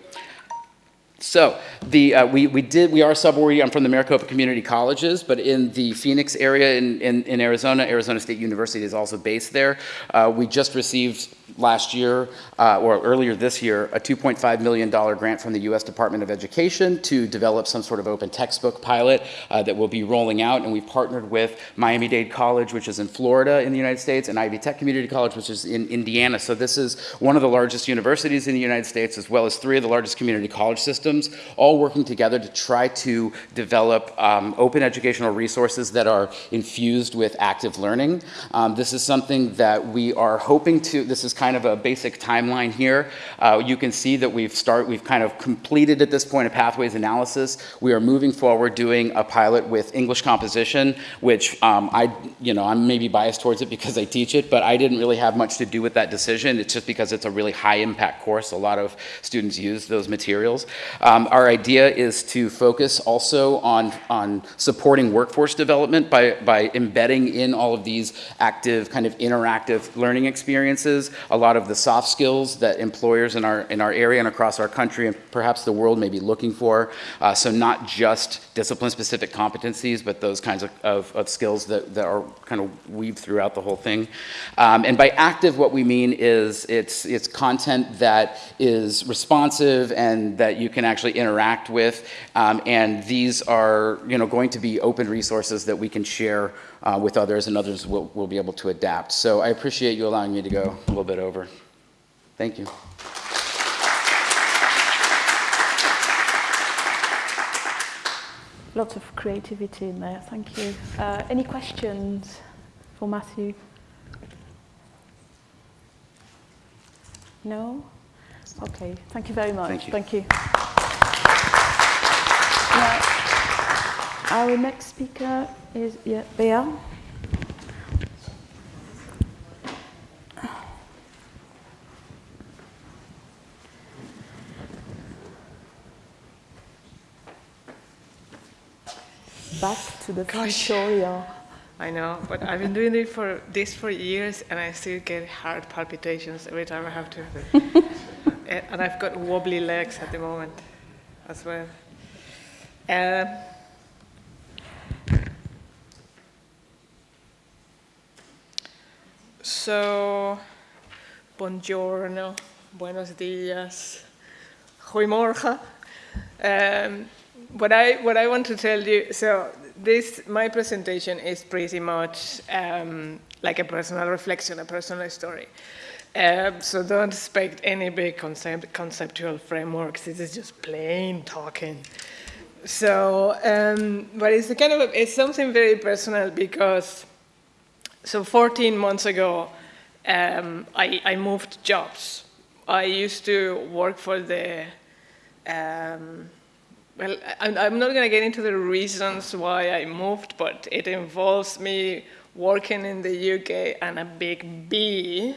So the, uh, we, we did, we are subway, I'm from the Maricopa Community Colleges, but in the Phoenix area in, in, in Arizona, Arizona State University is also based there. Uh, we just received last year, uh, or earlier this year, a $2.5 million grant from the U.S. Department of Education to develop some sort of open textbook pilot uh, that will be rolling out, and we've partnered with Miami-Dade College, which is in Florida in the United States, and Ivy Tech Community College, which is in Indiana. So this is one of the largest universities in the United States, as well as three of the largest community college systems, all working together to try to develop um, open educational resources that are infused with active learning. Um, this is something that we are hoping to, this is kind of a basic timeline here. Uh, you can see that we've start, we've kind of completed at this point a pathways analysis. We are moving forward doing a pilot with English composition, which um, I, you know, I'm maybe biased towards it because I teach it, but I didn't really have much to do with that decision. It's just because it's a really high impact course. A lot of students use those materials. Um, our idea is to focus also on, on supporting workforce development by, by embedding in all of these active kind of interactive learning experiences a lot of the soft skills that employers in our, in our area and across our country and perhaps the world may be looking for. Uh, so not just discipline-specific competencies, but those kinds of, of, of, skills that, that are kind of weaved throughout the whole thing. Um, and by active, what we mean is it's, it's content that is responsive and that you can actually interact with. Um, and these are you know, going to be open resources that we can share uh, with others and others will, will be able to adapt. So I appreciate you allowing me to go a little bit over. Thank you. Lots of creativity in there, thank you. Uh, any questions for Matthew? No? Okay, thank you very much. Thank you. Thank you. Now, our next speaker is yeah, Bea. Back to the Gosh. tutorial. I know, but I've been doing it for this for years, and I still get heart palpitations every time I have to. (laughs) and I've got wobbly legs at the moment, as well. Um, so, buongiorno, buenos días, goedemorgen. Um, what I what I want to tell you, so this my presentation is pretty much um, like a personal reflection, a personal story. Um, so don't expect any big concept, conceptual frameworks. This is just plain talking. So, um, but it's a kind of it's something very personal because so 14 months ago, um, I, I moved jobs. I used to work for the um, well, I'm, I'm not going to get into the reasons why I moved, but it involves me working in the UK and a big B,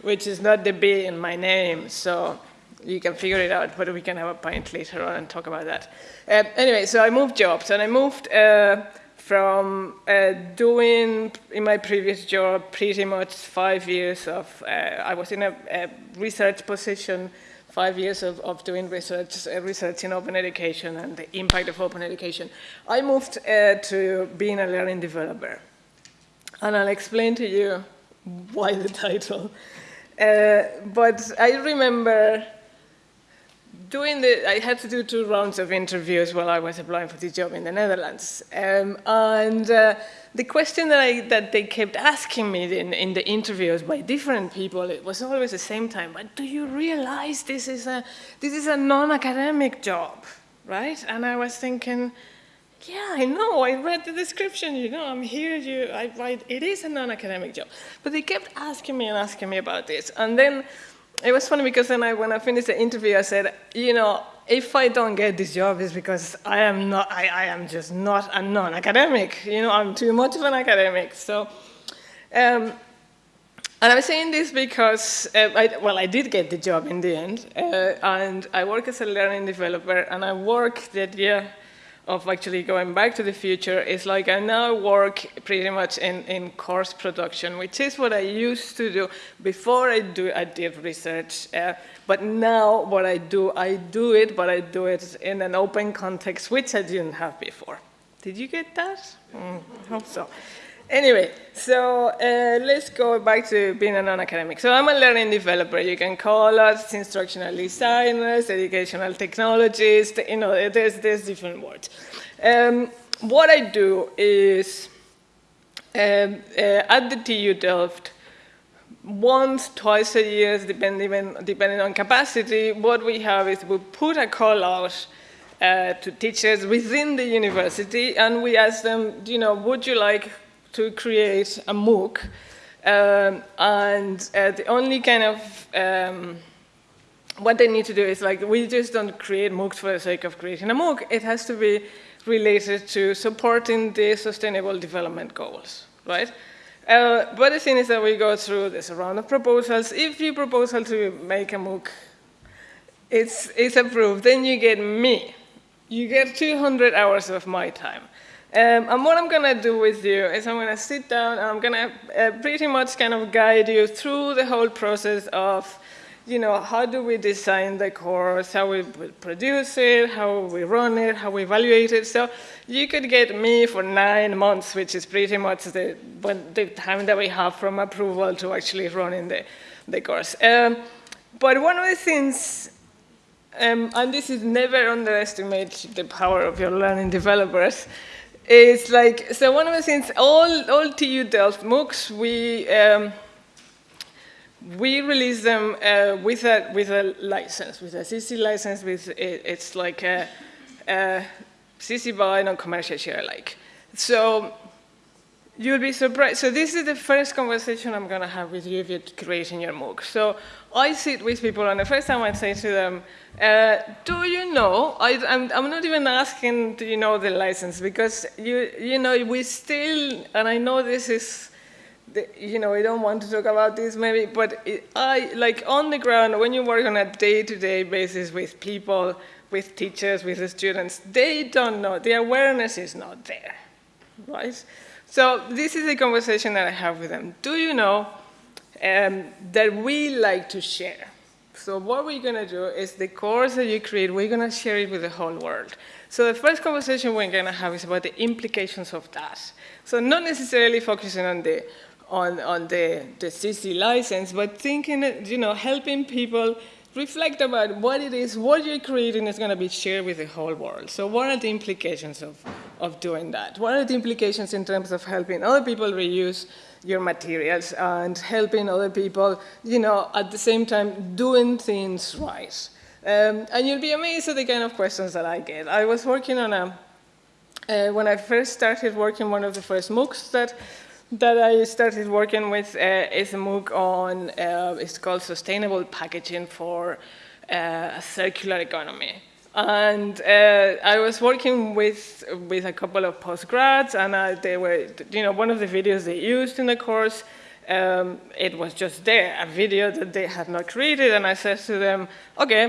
which is not the B in my name. So you can figure it out, but we can have a pint later on and talk about that. Uh, anyway, so I moved jobs, and I moved uh, from uh, doing in my previous job pretty much five years of, uh, I was in a, a research position five years of, of doing research, uh, research in open education and the impact of open education, I moved uh, to being a learning developer. And I'll explain to you why the (laughs) title. But I remember doing the, I had to do two rounds of interviews while I was applying for this job in the Netherlands. Um, and uh, the question that, I, that they kept asking me in, in the interviews by different people, it was always the same time, but do you realize this is a, this is a non-academic job, right? And I was thinking, yeah, I know, I read the description, you know, I'm here, you, I write, it is a non-academic job. But they kept asking me and asking me about this. And then it was funny because then I, when I finished the interview, I said, you know, if I don't get this job, it's because I am not, I, I am just not a non-academic. You know, I'm too much of an academic. So, um, and I'm saying this because, uh, I, well, I did get the job in the end, uh, and I work as a learning developer, and I work that, yeah, of actually going back to the future is like I now work pretty much in, in course production, which is what I used to do before I do I did research. Uh, but now what I do, I do it, but I do it in an open context, which I didn't have before. Did you get that? Mm, I hope so. Anyway, so uh, let's go back to being a non-academic. So I'm a learning developer. You can call us instructional designers, educational technologists, you know, there's, there's different words. Um, what I do is, um, uh, at the TU Delft, once, twice a year, depending, depending on capacity, what we have is we put a call out uh, to teachers within the university and we ask them, you know, would you like to create a MOOC. Um, and uh, the only kind of, um, what they need to do is like, we just don't create MOOCs for the sake of creating a MOOC. It has to be related to supporting the sustainable development goals, right? Uh, but the thing is that we go through this round of proposals. If you proposal to make a MOOC, it's, it's approved, then you get me. You get 200 hours of my time. Um, and what I'm going to do with you is I'm going to sit down and I'm going to uh, pretty much kind of guide you through the whole process of, you know, how do we design the course, how we produce it, how we run it, how we evaluate it. So you could get me for nine months, which is pretty much the, when, the time that we have from approval to actually running the, the course. Um, but one of the things um, and this is never underestimate the power of your learning developers, it's like, so one of the things, all, all TU Delft MOOCs, we, um, we release them uh, with, a, with a license, with a CC license, with it, it's like a, a CC BY non-commercial share alike. So you'll be surprised. So this is the first conversation I'm going to have with you if you're creating your MOOC. So I sit with people, and the first time I say to them, uh, do you know, I, am not even asking, do you know the license, because you, you know, we still, and I know this is, the, you know, we don't want to talk about this maybe, but it, I, like on the ground, when you work on a day-to-day -day basis with people, with teachers, with the students, they don't know, the awareness is not there, right? So this is a conversation that I have with them. Do you know um, that we like to share? So what we're going to do is the course that you create, we're going to share it with the whole world. So the first conversation we're going to have is about the implications of that. So not necessarily focusing on the on, on the, the CC license, but thinking, you know, helping people reflect about what it is, what you're creating is going to be shared with the whole world. So what are the implications of, of doing that? What are the implications in terms of helping other people reuse your materials and helping other people, you know, at the same time doing things right. Um, and you'll be amazed at the kind of questions that I get. I was working on a, uh, when I first started working, one of the first MOOCs that, that I started working with uh, is a MOOC on, uh, it's called Sustainable Packaging for uh, a Circular Economy. And uh, I was working with, with a couple of postgrads, and uh, they were, you know, one of the videos they used in the course, um, it was just there, a video that they had not created, and I said to them, okay,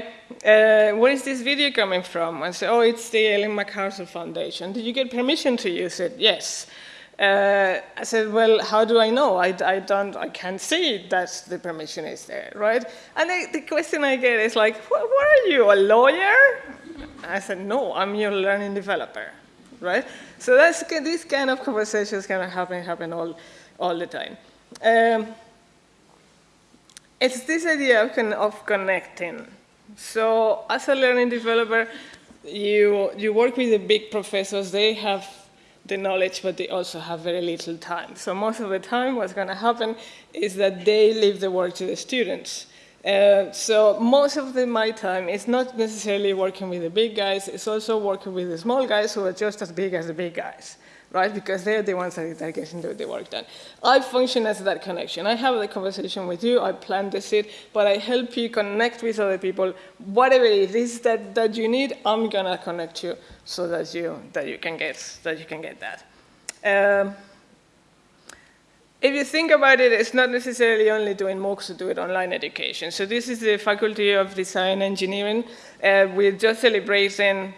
uh, where is this video coming from? And said, oh, it's the Ellen MacArthur Foundation. Did you get permission to use it? Yes. Uh, I said, well, how do I know? I, I, don't, I can't see that the permission is there, right? And the, the question I get is like, what, what, are you, a lawyer? I said, no, I'm your learning developer, right? So that's these kind of conversations kind of happen, happen all, all the time. Um, it's this idea of, con of connecting. So as a learning developer, you, you work with the big professors, they have the knowledge, but they also have very little time. So most of the time, what's going to happen is that they leave the work to the students. Uh, so most of the, my time is not necessarily working with the big guys, it's also working with the small guys who are just as big as the big guys, right? Because they're the ones that are getting the work done. I function as that connection. I have the conversation with you, I plant the seed, but I help you connect with other people. Whatever it is that, that you need, I'm gonna connect you so that you, that you, can, get, that, you can get that. Um, if you think about it, it's not necessarily only doing MOOCs to do it online education. So this is the Faculty of Design Engineering. Uh, we're just celebrating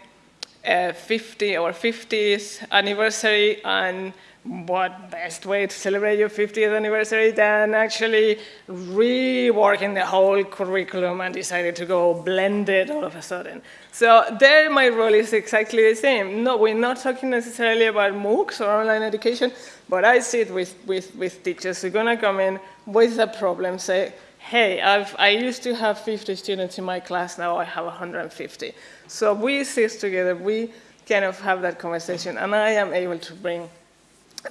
uh, 50 or 50th anniversary and what best way to celebrate your 50th anniversary than actually reworking the whole curriculum and decided to go blended all of a sudden. So there my role is exactly the same. No, we're not talking necessarily about MOOCs or online education, but I sit with, with, with teachers who are gonna come in with a problem, say, hey, I've, I used to have 50 students in my class, now I have 150. So we sit together, we kind of have that conversation, and I am able to bring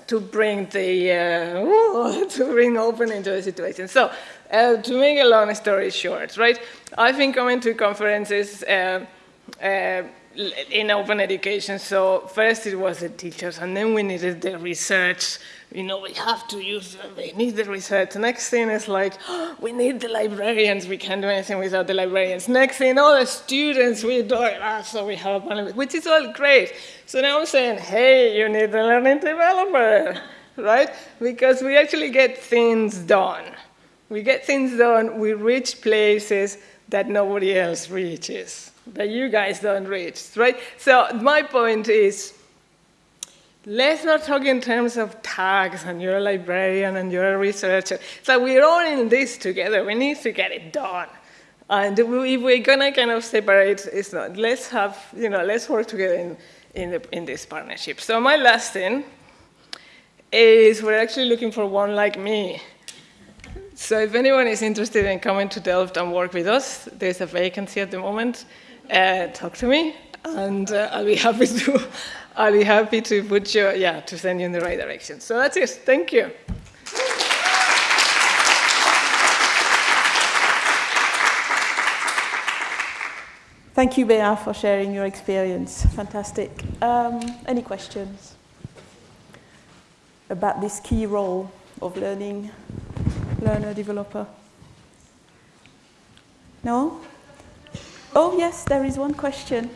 to bring the uh, (laughs) to bring open into the situation. So uh, to make a long story short, right? I've been coming to conferences uh, uh in open education. So first it was the teachers, and then we needed the research you know, we have to use, we need the research. Next thing is like, oh, (gasps) we need the librarians. We can't do anything without the librarians. Next thing, all the students, we do it. Ah, so we have a panel, which is all great. So now I'm saying, hey, you need a learning developer, right? Because we actually get things done. We get things done, we reach places that nobody else reaches, that you guys don't reach, right? So my point is, let's not talk in terms of tags and you're a librarian and you're a researcher. So we're all in this together. We need to get it done. And if we're gonna kind of separate, it's not. Let's have, you know, let's work together in, in, the, in this partnership. So my last thing is we're actually looking for one like me. So if anyone is interested in coming to Delft and work with us, there's a vacancy at the moment. Uh, talk to me, and uh, I'll be happy to I'll be happy to put you, yeah, to send you in the right direction. So that's it. Thank you. Thank you, Bea, for sharing your experience. Fantastic. Um, any questions about this key role of learning, learner, developer? No? Oh, yes, there is one question.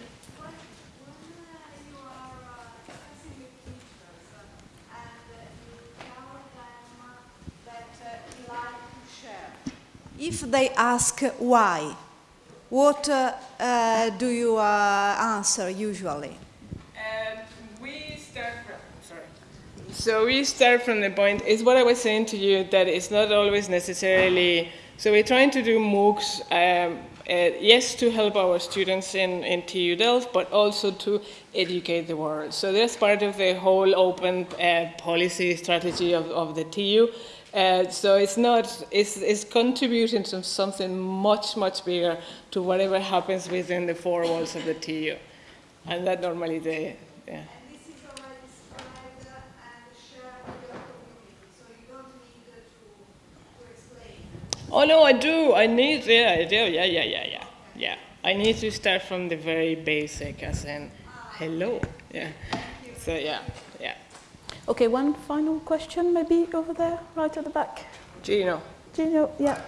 If they ask why, what uh, uh, do you uh, answer usually? Um, we start from, sorry. So we start from the point, it's what I was saying to you, that it's not always necessarily, so we're trying to do MOOCs, um, uh, yes, to help our students in, in TU Delft, but also to educate the world. So that's part of the whole open uh, policy strategy of, of the TU. Uh, so it's not, it's, it's contributing to something much, much bigger to whatever happens within the four walls of the TU. And that normally they, yeah. Oh no, I do. I need, yeah, I do. Yeah, yeah, yeah, yeah, yeah. I need to start from the very basic, as in, hello. Yeah. So yeah, yeah. Okay, one final question maybe over there, right at the back. Gino. Gino, yeah.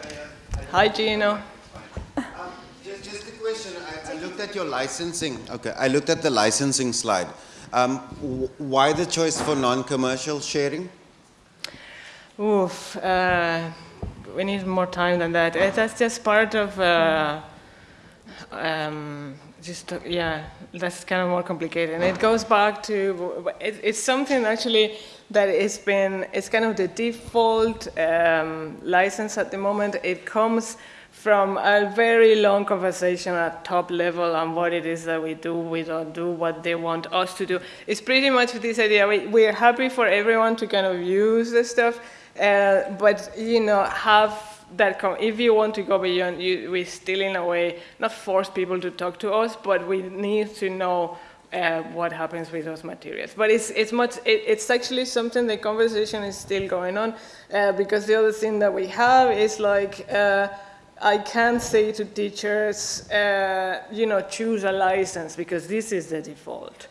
Hi, Gino. Um, just, just a question. I, I, looked at your licensing. Okay, I looked at the licensing slide. Um, why the choice for non-commercial sharing? Oof, uh, we need more time than that. That's just part of uh, um, just uh, yeah that's kind of more complicated and it goes back to it, it's something actually that it's been it's kind of the default um, license at the moment it comes from a very long conversation at top level on what it is that we do, we don't do, what they want us to do. It's pretty much this idea. We, we're happy for everyone to kind of use the stuff, uh, but you know, have that if you want to go beyond, you, we still in a way not force people to talk to us, but we need to know uh, what happens with those materials. But it's it's much it, it's actually something the conversation is still going on uh, because the other thing that we have is like. Uh, I can't say to teachers, uh, you know, choose a license because this is the default.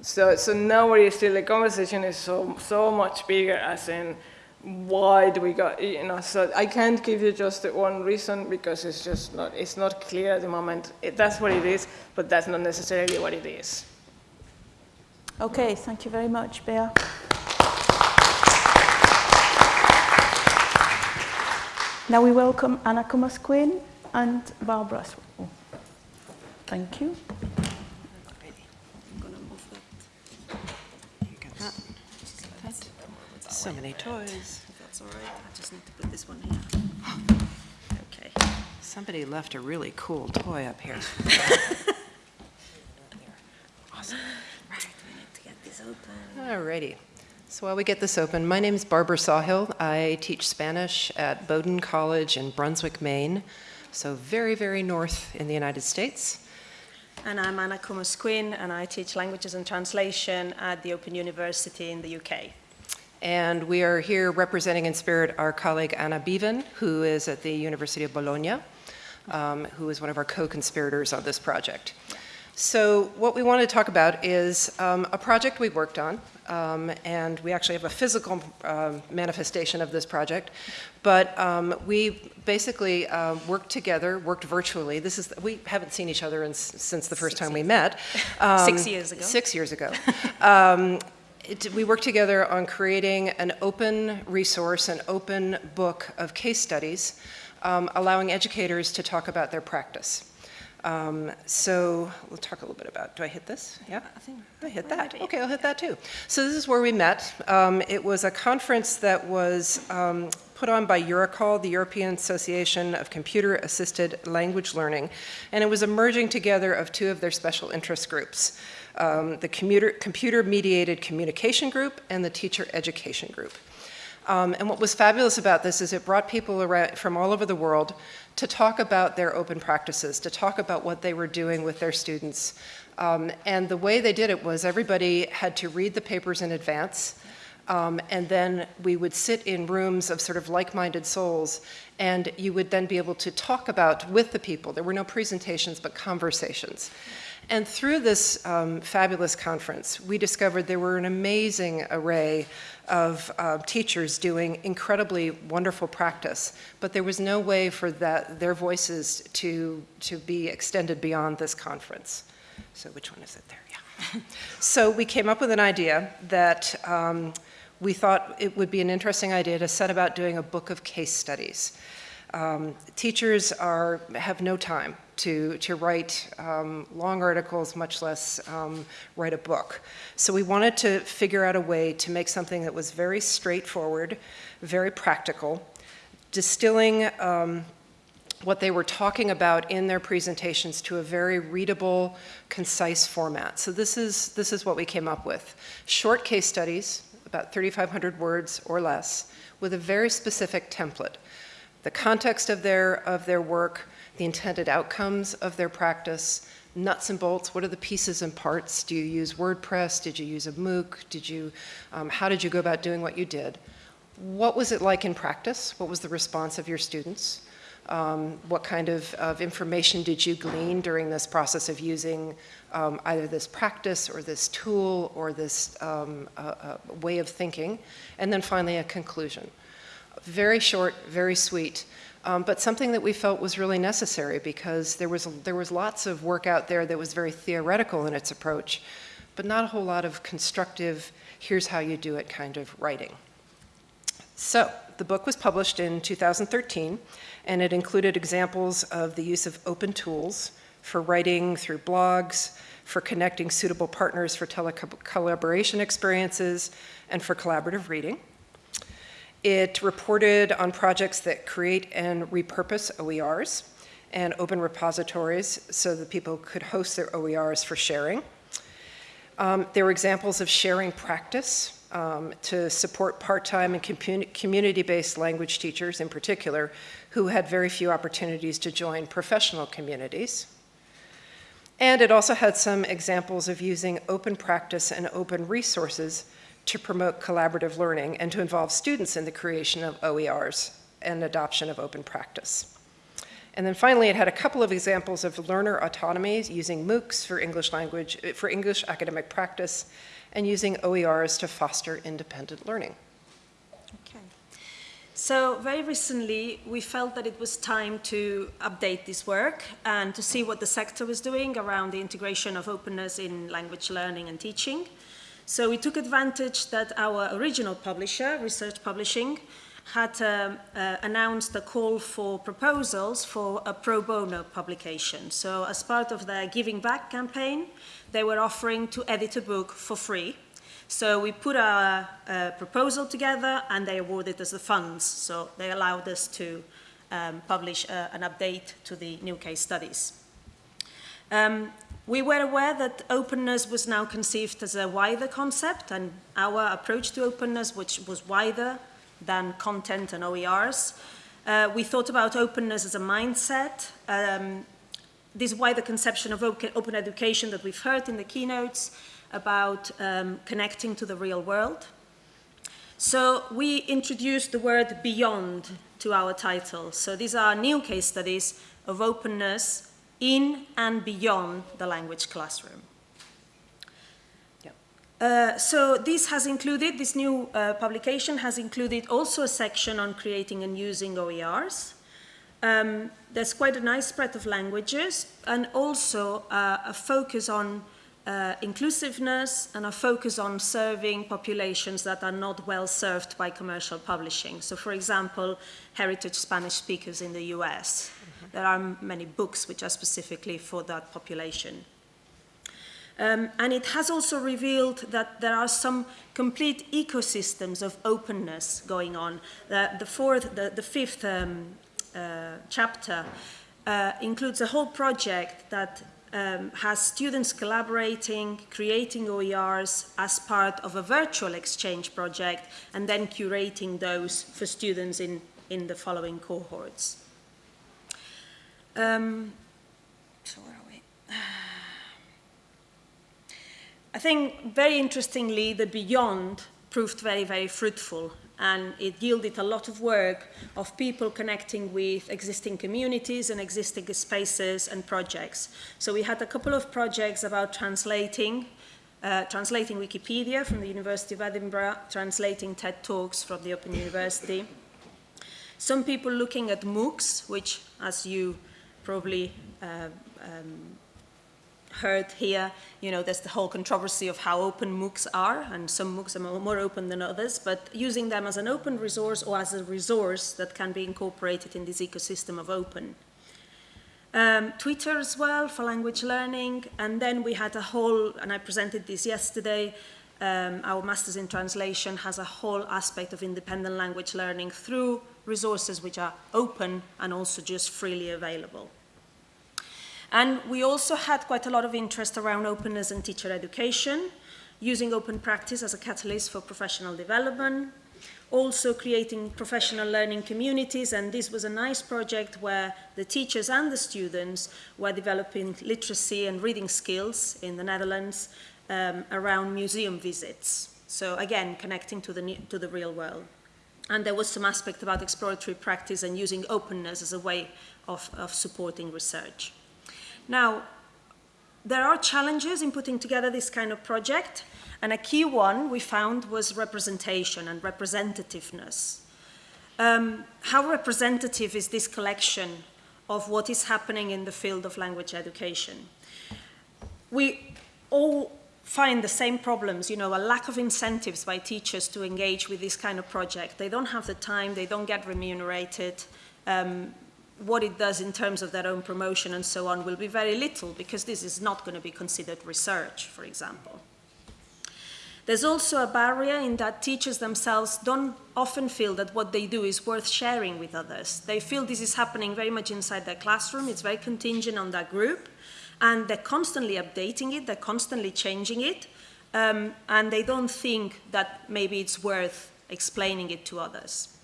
So, so now we're still, the conversation is so, so much bigger as in, why do we got, you know, so I can't give you just one reason because it's just not, it's not clear at the moment. It, that's what it is, but that's not necessarily what it is. Okay, thank you very much, Bea. Now we welcome Anna Comas-Quinn and Barbara. Oh, thank you. So many toys. If that's all right, I just need to put this one here. Okay. Somebody left a really cool toy up here. (laughs) Awesome. Right, we need to get this open. Alrighty. So while we get this open, my name is Barbara Sawhill. I teach Spanish at Bowdoin College in Brunswick, Maine, so very, very north in the United States. And I'm Anna Comas-Quinn, and I teach languages and translation at the Open University in the UK. And we are here representing in spirit our colleague Ana Beaven, who is at the University of Bologna, um, who is one of our co-conspirators on this project. So what we want to talk about is um, a project we worked on, um, and we actually have a physical um, manifestation of this project, but um, we basically uh, worked together, worked virtually. This is, we haven't seen each other in, since the first Six time we met. (laughs) Six years ago. Six years ago. (laughs) It, we worked together on creating an open resource, an open book of case studies, um, allowing educators to talk about their practice. Um, so we'll talk a little bit about, do I hit this? Yeah, I think I hit that. Okay, I'll hit that too. So this is where we met. Um, it was a conference that was um, put on by Eurocall, the European Association of Computer Assisted Language Learning, and it was a merging together of two of their special interest groups, um, the Computer Mediated Communication Group and the Teacher Education Group. Um, and what was fabulous about this is it brought people around from all over the world to talk about their open practices, to talk about what they were doing with their students. Um, and the way they did it was everybody had to read the papers in advance. Um, and then we would sit in rooms of sort of like-minded souls, and you would then be able to talk about with the people. There were no presentations, but conversations. And through this um, fabulous conference, we discovered there were an amazing array of uh, teachers doing incredibly wonderful practice, but there was no way for that, their voices to, to be extended beyond this conference. So which one is it there? Yeah. (laughs) so we came up with an idea that um, we thought it would be an interesting idea to set about doing a book of case studies. Um, teachers are, have no time to, to write um, long articles, much less um, write a book. So we wanted to figure out a way to make something that was very straightforward, very practical, distilling um, what they were talking about in their presentations to a very readable, concise format. So this is, this is what we came up with. Short case studies, about 3,500 words or less, with a very specific template the context of their, of their work, the intended outcomes of their practice, nuts and bolts, what are the pieces and parts? Do you use WordPress? Did you use a MOOC? Did you, um, how did you go about doing what you did? What was it like in practice? What was the response of your students? Um, what kind of, of information did you glean during this process of using um, either this practice or this tool or this um, uh, uh, way of thinking? And then finally, a conclusion very short, very sweet, um, but something that we felt was really necessary because there was, there was lots of work out there that was very theoretical in its approach, but not a whole lot of constructive, here's how you do it kind of writing. So the book was published in 2013, and it included examples of the use of open tools for writing through blogs, for connecting suitable partners for telecollaboration experiences, and for collaborative reading. It reported on projects that create and repurpose OERs and open repositories so that people could host their OERs for sharing. Um, there were examples of sharing practice um, to support part-time and community-based language teachers in particular who had very few opportunities to join professional communities. And it also had some examples of using open practice and open resources to promote collaborative learning and to involve students in the creation of OERs and adoption of open practice. And then finally, it had a couple of examples of learner autonomy using MOOCs for English language, eh, for English academic practice, and using OERs to foster independent learning. Okay. So very recently, we felt that it was time to update this work and to see what the sector was doing around the integration of openness in language learning and teaching. So we took advantage that our original publisher, Research Publishing, had um, uh, announced a call for proposals for a pro bono publication. So as part of their Giving Back campaign, they were offering to edit a book for free. So we put a, a proposal together and they awarded us the funds. So they allowed us to um, publish uh, an update to the new case studies. Um, we were aware that openness was now conceived as a wider concept and our approach to openness, which was wider than content and OERs. Uh, we thought about openness as a mindset, um, this wider conception of open education that we've heard in the keynotes about um, connecting to the real world. So we introduced the word beyond to our title. So these are new case studies of openness in and beyond the language classroom. Uh, so this has included, this new uh, publication has included also a section on creating and using OERs. Um, there's quite a nice spread of languages and also uh, a focus on uh, inclusiveness and a focus on serving populations that are not well served by commercial publishing. So for example, heritage Spanish speakers in the US. There are many books which are specifically for that population. Um, and it has also revealed that there are some complete ecosystems of openness going on. The, the fourth, the, the fifth um, uh, chapter uh, includes a whole project that um, has students collaborating, creating OERs as part of a virtual exchange project, and then curating those for students in, in the following cohorts. Um, so where are we? I think very interestingly, the Beyond proved very, very fruitful and it yielded a lot of work of people connecting with existing communities and existing spaces and projects. So we had a couple of projects about translating, uh, translating Wikipedia from the University of Edinburgh, translating TED Talks from the Open University. Some people looking at MOOCs, which, as you probably uh, um, heard here, you know, there's the whole controversy of how open MOOCs are, and some MOOCs are more open than others, but using them as an open resource or as a resource that can be incorporated in this ecosystem of open. Um, Twitter as well for language learning, and then we had a whole, and I presented this yesterday, um, our Masters in Translation has a whole aspect of independent language learning through resources which are open and also just freely available. And we also had quite a lot of interest around openness and teacher education, using open practice as a catalyst for professional development, also creating professional learning communities, and this was a nice project where the teachers and the students were developing literacy and reading skills in the Netherlands um, around museum visits. So again, connecting to the, to the real world. And there was some aspect about exploratory practice and using openness as a way of, of supporting research. Now, there are challenges in putting together this kind of project, and a key one we found was representation and representativeness. Um, how representative is this collection of what is happening in the field of language education? We all find the same problems, you know, a lack of incentives by teachers to engage with this kind of project. They don't have the time, they don't get remunerated, um, what it does in terms of their own promotion and so on will be very little because this is not going to be considered research, for example. There's also a barrier in that teachers themselves don't often feel that what they do is worth sharing with others. They feel this is happening very much inside their classroom, it's very contingent on that group, and they're constantly updating it, they're constantly changing it, um, and they don't think that maybe it's worth explaining it to others.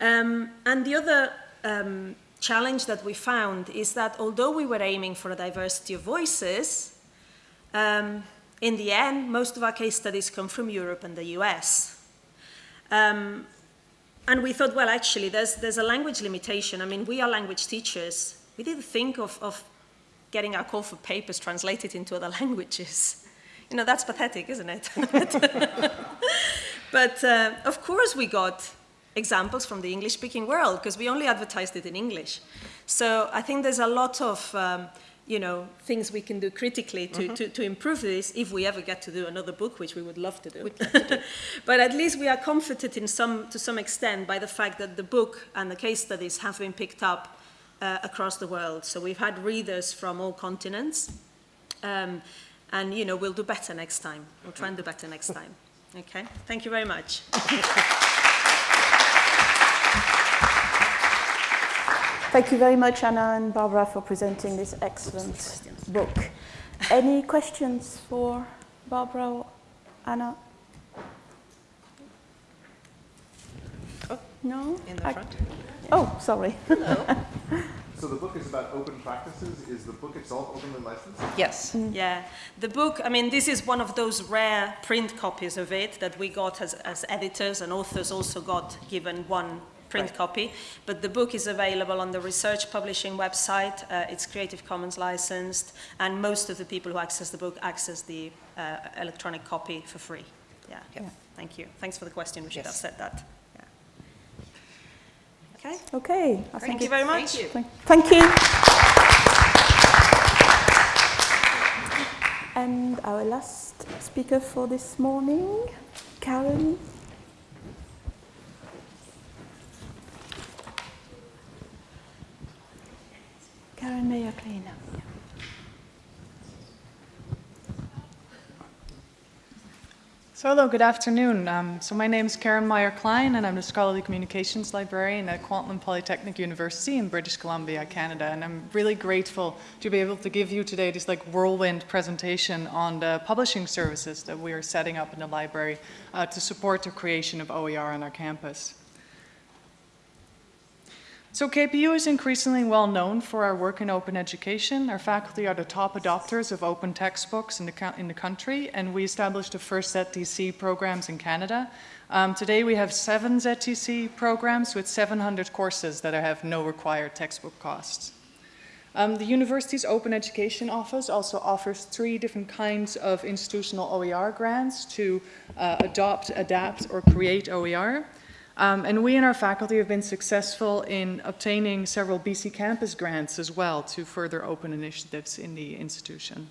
Um, and the other um, challenge that we found is that although we were aiming for a diversity of voices, um, in the end, most of our case studies come from Europe and the US. Um, and we thought, well, actually, there's, there's a language limitation. I mean, we are language teachers. We didn't think of, of getting our call for papers translated into other (laughs) languages. You know, that's pathetic, isn't it? (laughs) but uh, of course we got examples from the English-speaking world because we only advertised it in English. So I think there's a lot of um, you know, things we can do critically to, mm -hmm. to, to, improve this if we ever get to do another book, which we would love to do. Love to do. (laughs) but at least we are comforted in some, to some extent by the fact that the book and the case studies have been picked up uh, across the world. So we've had readers from all continents. Um, And, you know, we'll do better next time. We'll try and do better next time. Okay? Thank you very much. Thank you very much, Ana and Barbara, for presenting this excellent book. Any questions for Barbara or Ana? Oh, no? In the I- front. Oh, sorry. (laughs) So the book is about open practices. Is the book itself openly licensed? Yes. Yeah, the book, I mean, this is one of those rare print copies of it that we got as, as editors and authors also got given one print copy. But the book is available on the research publishing website. Uh, it's Creative Commons licensed, and most of the people who access the book access the uh, electronic copy for free. Yeah. Yeah. Thank you. Thanks for the question. We should Yes. have said that. Okay. Okay. I Thank you very much. Thank, you. thank you. And our last speaker for this morning, Karen. Karen Meijer-Kline. So hello, good afternoon. Um, so my name is Karen Meijer Kline, and I'm the Scholarly Communications Librarian at Kwantlen Polytechnic University in British Columbia, Canada. And I'm really grateful to be able to give you today this like whirlwind presentation on the publishing services that we are setting up in the library uh, to support the creation of OER on our campus. So KPU is increasingly well known for our work in open education. Our faculty are the top adopters of open textbooks in the, in the country, and we established the first ZTC programs in Canada. Um, today we have seven ZTC programs with 700 courses that have no required textbook costs. Um, the university's Open Education Office also offers three different kinds of institutional OER grants to uh, adopt, adapt, or create OER. Um, and we and our faculty have been successful in obtaining several BC Campus grants as well to further open initiatives in the institution.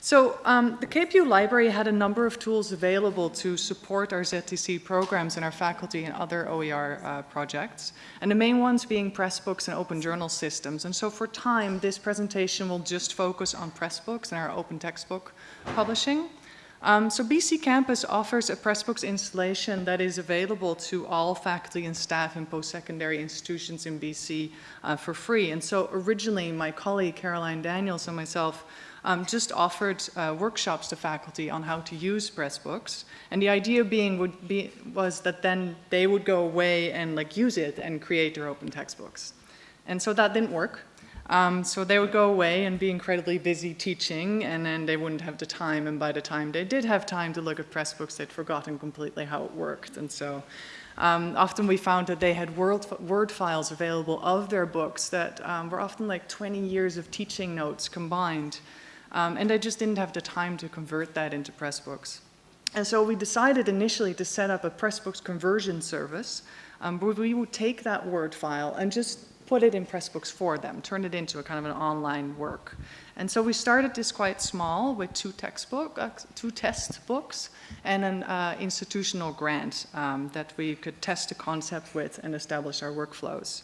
So um, the KPU library had a number of tools available to support our ZTC programs and our faculty and other OER uh, projects, and the main ones being Pressbooks and open journal systems. And so for time, this presentation will just focus on Pressbooks and our open textbook publishing. Um, so BC Campus offers a Pressbooks installation that is available to all faculty and staff in post-secondary institutions in BC uh, for free. And so originally, my colleague Caroline Daniels and myself um, just offered uh, workshops to faculty on how to use Pressbooks. And the idea being would be, was that then they would go away and like use it and create their open textbooks. And so that didn't work. Um, so they would go away and be incredibly busy teaching, and then they wouldn't have the time. And by the time they did have time to look at Pressbooks, they'd forgotten completely how it worked. And so um, often we found that they had word, word files available of their books that um, were often like 20 years of teaching notes combined. Um, and they just didn't have the time to convert that into Pressbooks. And so we decided initially to set up a Pressbooks conversion service um, where we would take that Word file and just put it in Pressbooks for them, turn it into a kind of an online work. And so we started this quite small with two textbook, uh, two test books and an uh, institutional grant um, that we could test the concept with and establish our workflows.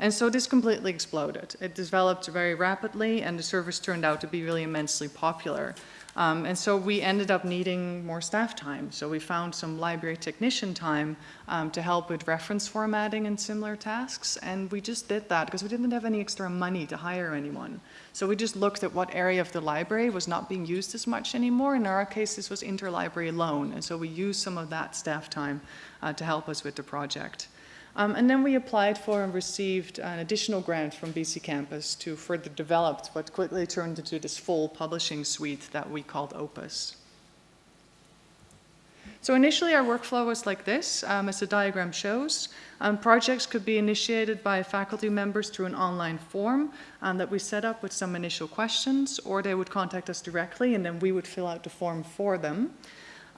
And so this completely exploded. It developed very rapidly and the service turned out to be really immensely popular. Um, and so we ended up needing more staff time. So we found some library technician time um, to help with reference formatting and similar tasks. And we just did that because we didn't have any extra money to hire anyone. So we just looked at what area of the library was not being used as much anymore. In our case, this was interlibrary loan. And so we used some of that staff time uh, to help us with the project. Um, and then we applied for and received an additional grant from BC Campus to further develop what quickly turned into this full publishing suite that we called Opus. So initially our workflow was like this, um, as the diagram shows. Um, projects could be initiated by faculty members through an online form um, that we set up with some initial questions, or they would contact us directly and then we would fill out the form for them.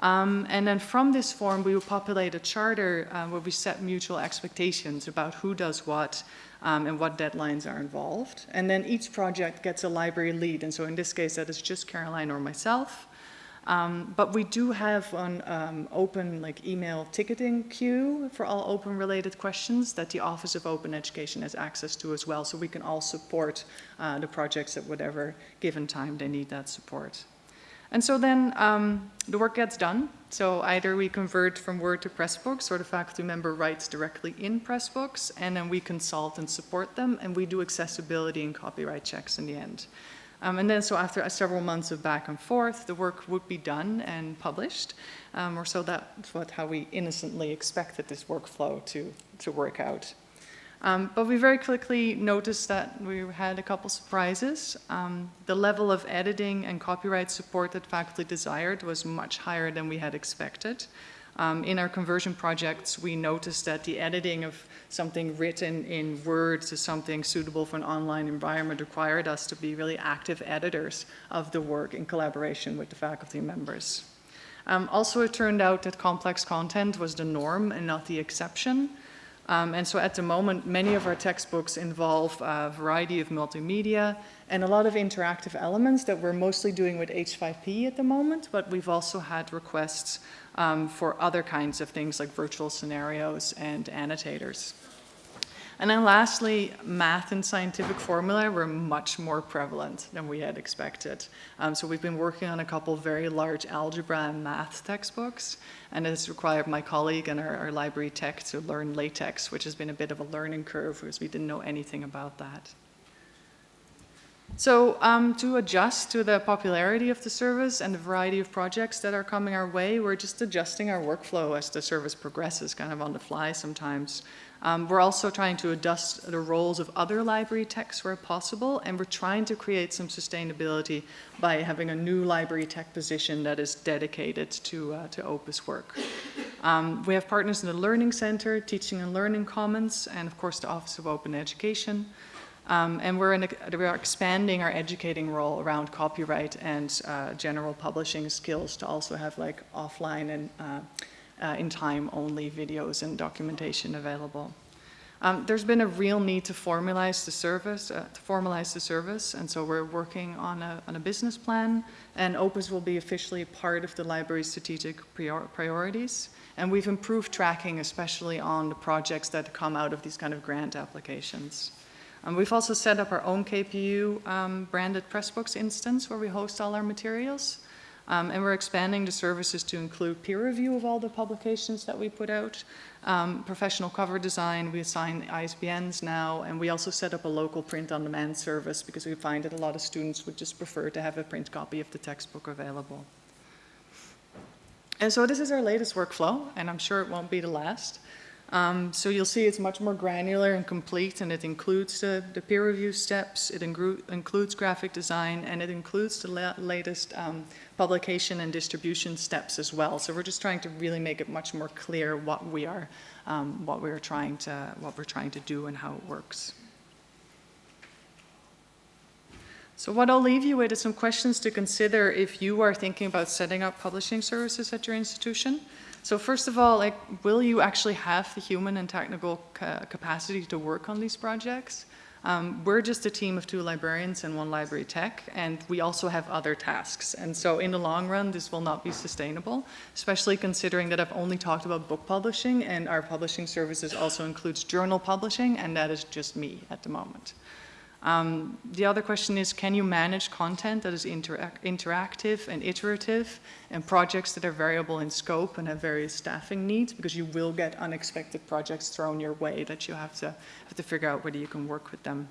Um, and then from this form, we will populate a charter uh, where we set mutual expectations about who does what um, and what deadlines are involved. And then each project gets a library lead. And so in this case, that is just Caroline or myself. Um, but we do have an um, open like email ticketing queue for all open related questions that the Office of Open Education has access to as well. So we can all support uh, the projects at whatever given time they need that support. And so then um, the work gets done. So either we convert from Word to Pressbooks or the faculty member writes directly in Pressbooks and then we consult and support them and we do accessibility and copyright checks in the end. Um, and then so after several months of back and forth, the work would be done and published. Um, or so that's what, how we innocently expected this workflow to, to work out. Um, but we very quickly noticed that we had a couple surprises. Um, the level of editing and copyright support that faculty desired was much higher than we had expected. Um, in our conversion projects, we noticed that the editing of something written in Word to something suitable for an online environment required us to be really active editors of the work in collaboration with the faculty members. Um, also, it turned out that complex content was the norm and not the exception. Um, and so at the moment, many of our textbooks involve a variety of multimedia and a lot of interactive elements that we're mostly doing with H5P at the moment, but we've also had requests um, for other kinds of things like virtual scenarios and annotators. And then lastly, math and scientific formula were much more prevalent than we had expected. Um, so we've been working on a couple very large algebra and math textbooks, and it's required my colleague and our, our library tech to learn LaTeX, which has been a bit of a learning curve because we didn't know anything about that. So um, to adjust to the popularity of the service and the variety of projects that are coming our way, we're just adjusting our workflow as the service progresses, kind of on the fly sometimes. Um, we're also trying to adjust the roles of other library techs where possible, and we're trying to create some sustainability by having a new library tech position that is dedicated to, uh, to Opus work. Um, we have partners in the Learning Center, Teaching and Learning Commons, and of course the Office of Open Education. Um, and we're, a, we're, expanding our educating role around copyright and uh, general publishing skills to also have like offline and uh, uh, in time only videos and documentation available. Um, there's been a real need to formalize the service, uh, to formalize the service, and so we're working on a, on a business plan, and Opus will be officially part of the library's strategic prior priorities. And we've improved tracking, especially on the projects that come out of these kind of grant applications. Um, we've also set up our own KPU um, branded Pressbooks instance where we host all our materials. Um, and we're expanding the services to include peer review of all the publications that we put out, um, professional cover design, we assign ISBNs now, and we also set up a local print-on-demand service because we find that a lot of students would just prefer to have a print copy of the textbook available. And so this is our latest workflow, and I'm sure it won't be the last. Um, so you'll see it's much more granular and complete and it includes the, the peer review steps, it includes graphic design, and it includes the la latest um, publication and distribution steps as well. So we're just trying to really make it much more clear what we are, um, what we're trying to, what we're trying to do and how it works. So what I'll leave you with is some questions to consider if you are thinking about setting up publishing services at your institution. So first of all, like, will you actually have the human and technical ca capacity to work on these projects? Um, we're just a team of two librarians and one library tech, and we also have other tasks. And so in the long run, this will not be sustainable, especially considering that I've only talked about book publishing, and our publishing services also includes journal publishing, and that is just me at the moment. Um, the other question is, can you manage content that is interactive and iterative and projects that are variable in scope and have various staffing needs? Because you will get unexpected projects thrown your way that you have to, have to figure out whether you can work with them.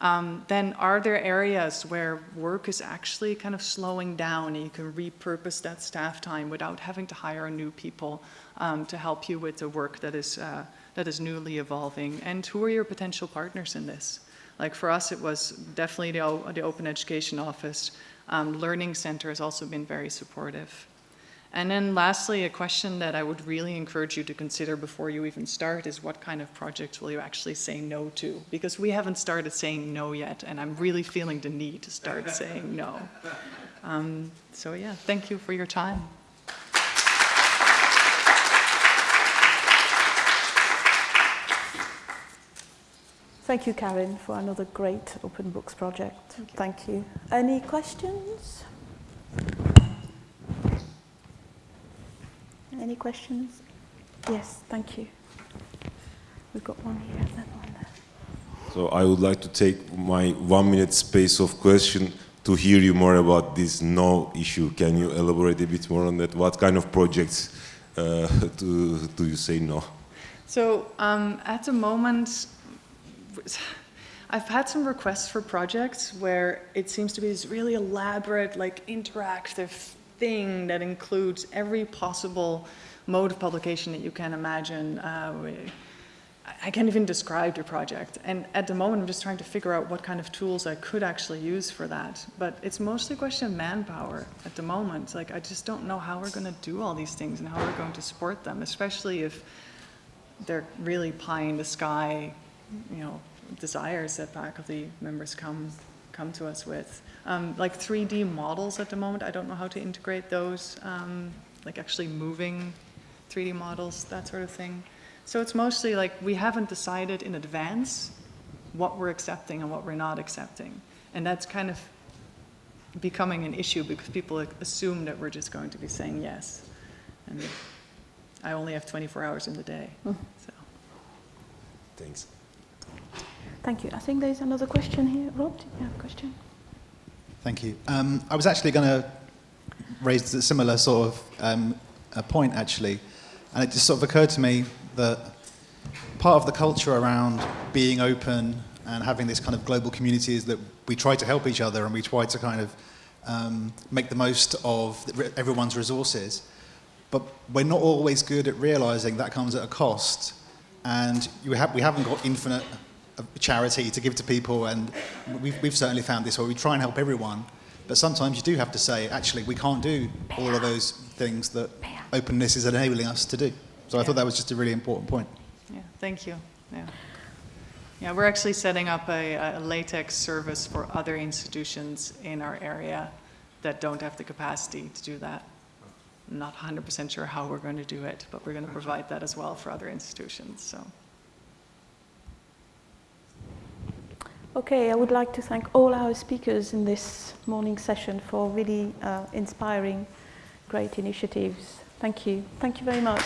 Um, then are there areas where work is actually kind of slowing down and you can repurpose that staff time without having to hire new people um, to help you with the work that is, uh, that is newly evolving? And who are your potential partners in this? Like for us, it was definitely the, the Open Education Office. Um, Learning Center has also been very supportive. And then lastly, a question that I would really encourage you to consider before you even start is what kind of projects will you actually say no to? Because we haven't started saying no yet, and I'm really feeling the need to start saying no. Um, so yeah, thank you for your time. Thank you, Karen, for another great Open Books project. Thank you. Thank you. Any questions? Any questions? Yes, thank you. We've got one here and then one there. So I would like to take my one minute space of question to hear you more about this no issue. Can you elaborate a bit more on that? What kind of projects uh, (laughs) do, do you say no? So um, at the moment, I've had some requests for projects where it seems to be this really elaborate, like interactive thing that includes every possible mode of publication that you can imagine. Uh, I can't even describe the project. And at the moment, I'm just trying to figure out what kind of tools I could actually use for that. But it's mostly a question of manpower at the moment. Like, I just don't know how we're going to do all these things and how we're going to support them, especially if they're really pie in the sky, you know, desires that faculty members come come to us with. Um, like 3D models at the moment, I don't know how to integrate those, um, like actually moving 3D models, that sort of thing. So it's mostly like we haven't decided in advance what we're accepting and what we're not accepting. And that's kind of becoming an issue because people assume that we're just going to be saying yes. And I only have 24 hours in the day. Mm. So. Thanks. Thank you. I think there's another question here. Rob, do you have a question? Thank you. Um, I was actually going to raise a similar sort of um, a point, actually. And it just sort of occurred to me that part of the culture around being open and having this kind of global community is that we try to help each other and we try to kind of um, make the most of everyone's resources. But we're not always good at realizing that comes at a cost. And have, we haven't got infinite charity to give to people, and we've, we've certainly found this where we try and help everyone, but sometimes you do have to say, actually, we can't do all of those things that openness is enabling us to do. So I thought that was just a really important point. Yeah, thank you. Yeah. Yeah, we're actually setting up a, a LaTeX service for other institutions in our area that don't have the capacity to do that. I'm not 100% sure how we're going to do it, but we're going to provide that as well for other institutions. So. Okay, I would like to thank all our speakers in this morning session for really uh, inspiring great initiatives. Thank you. Thank you very much.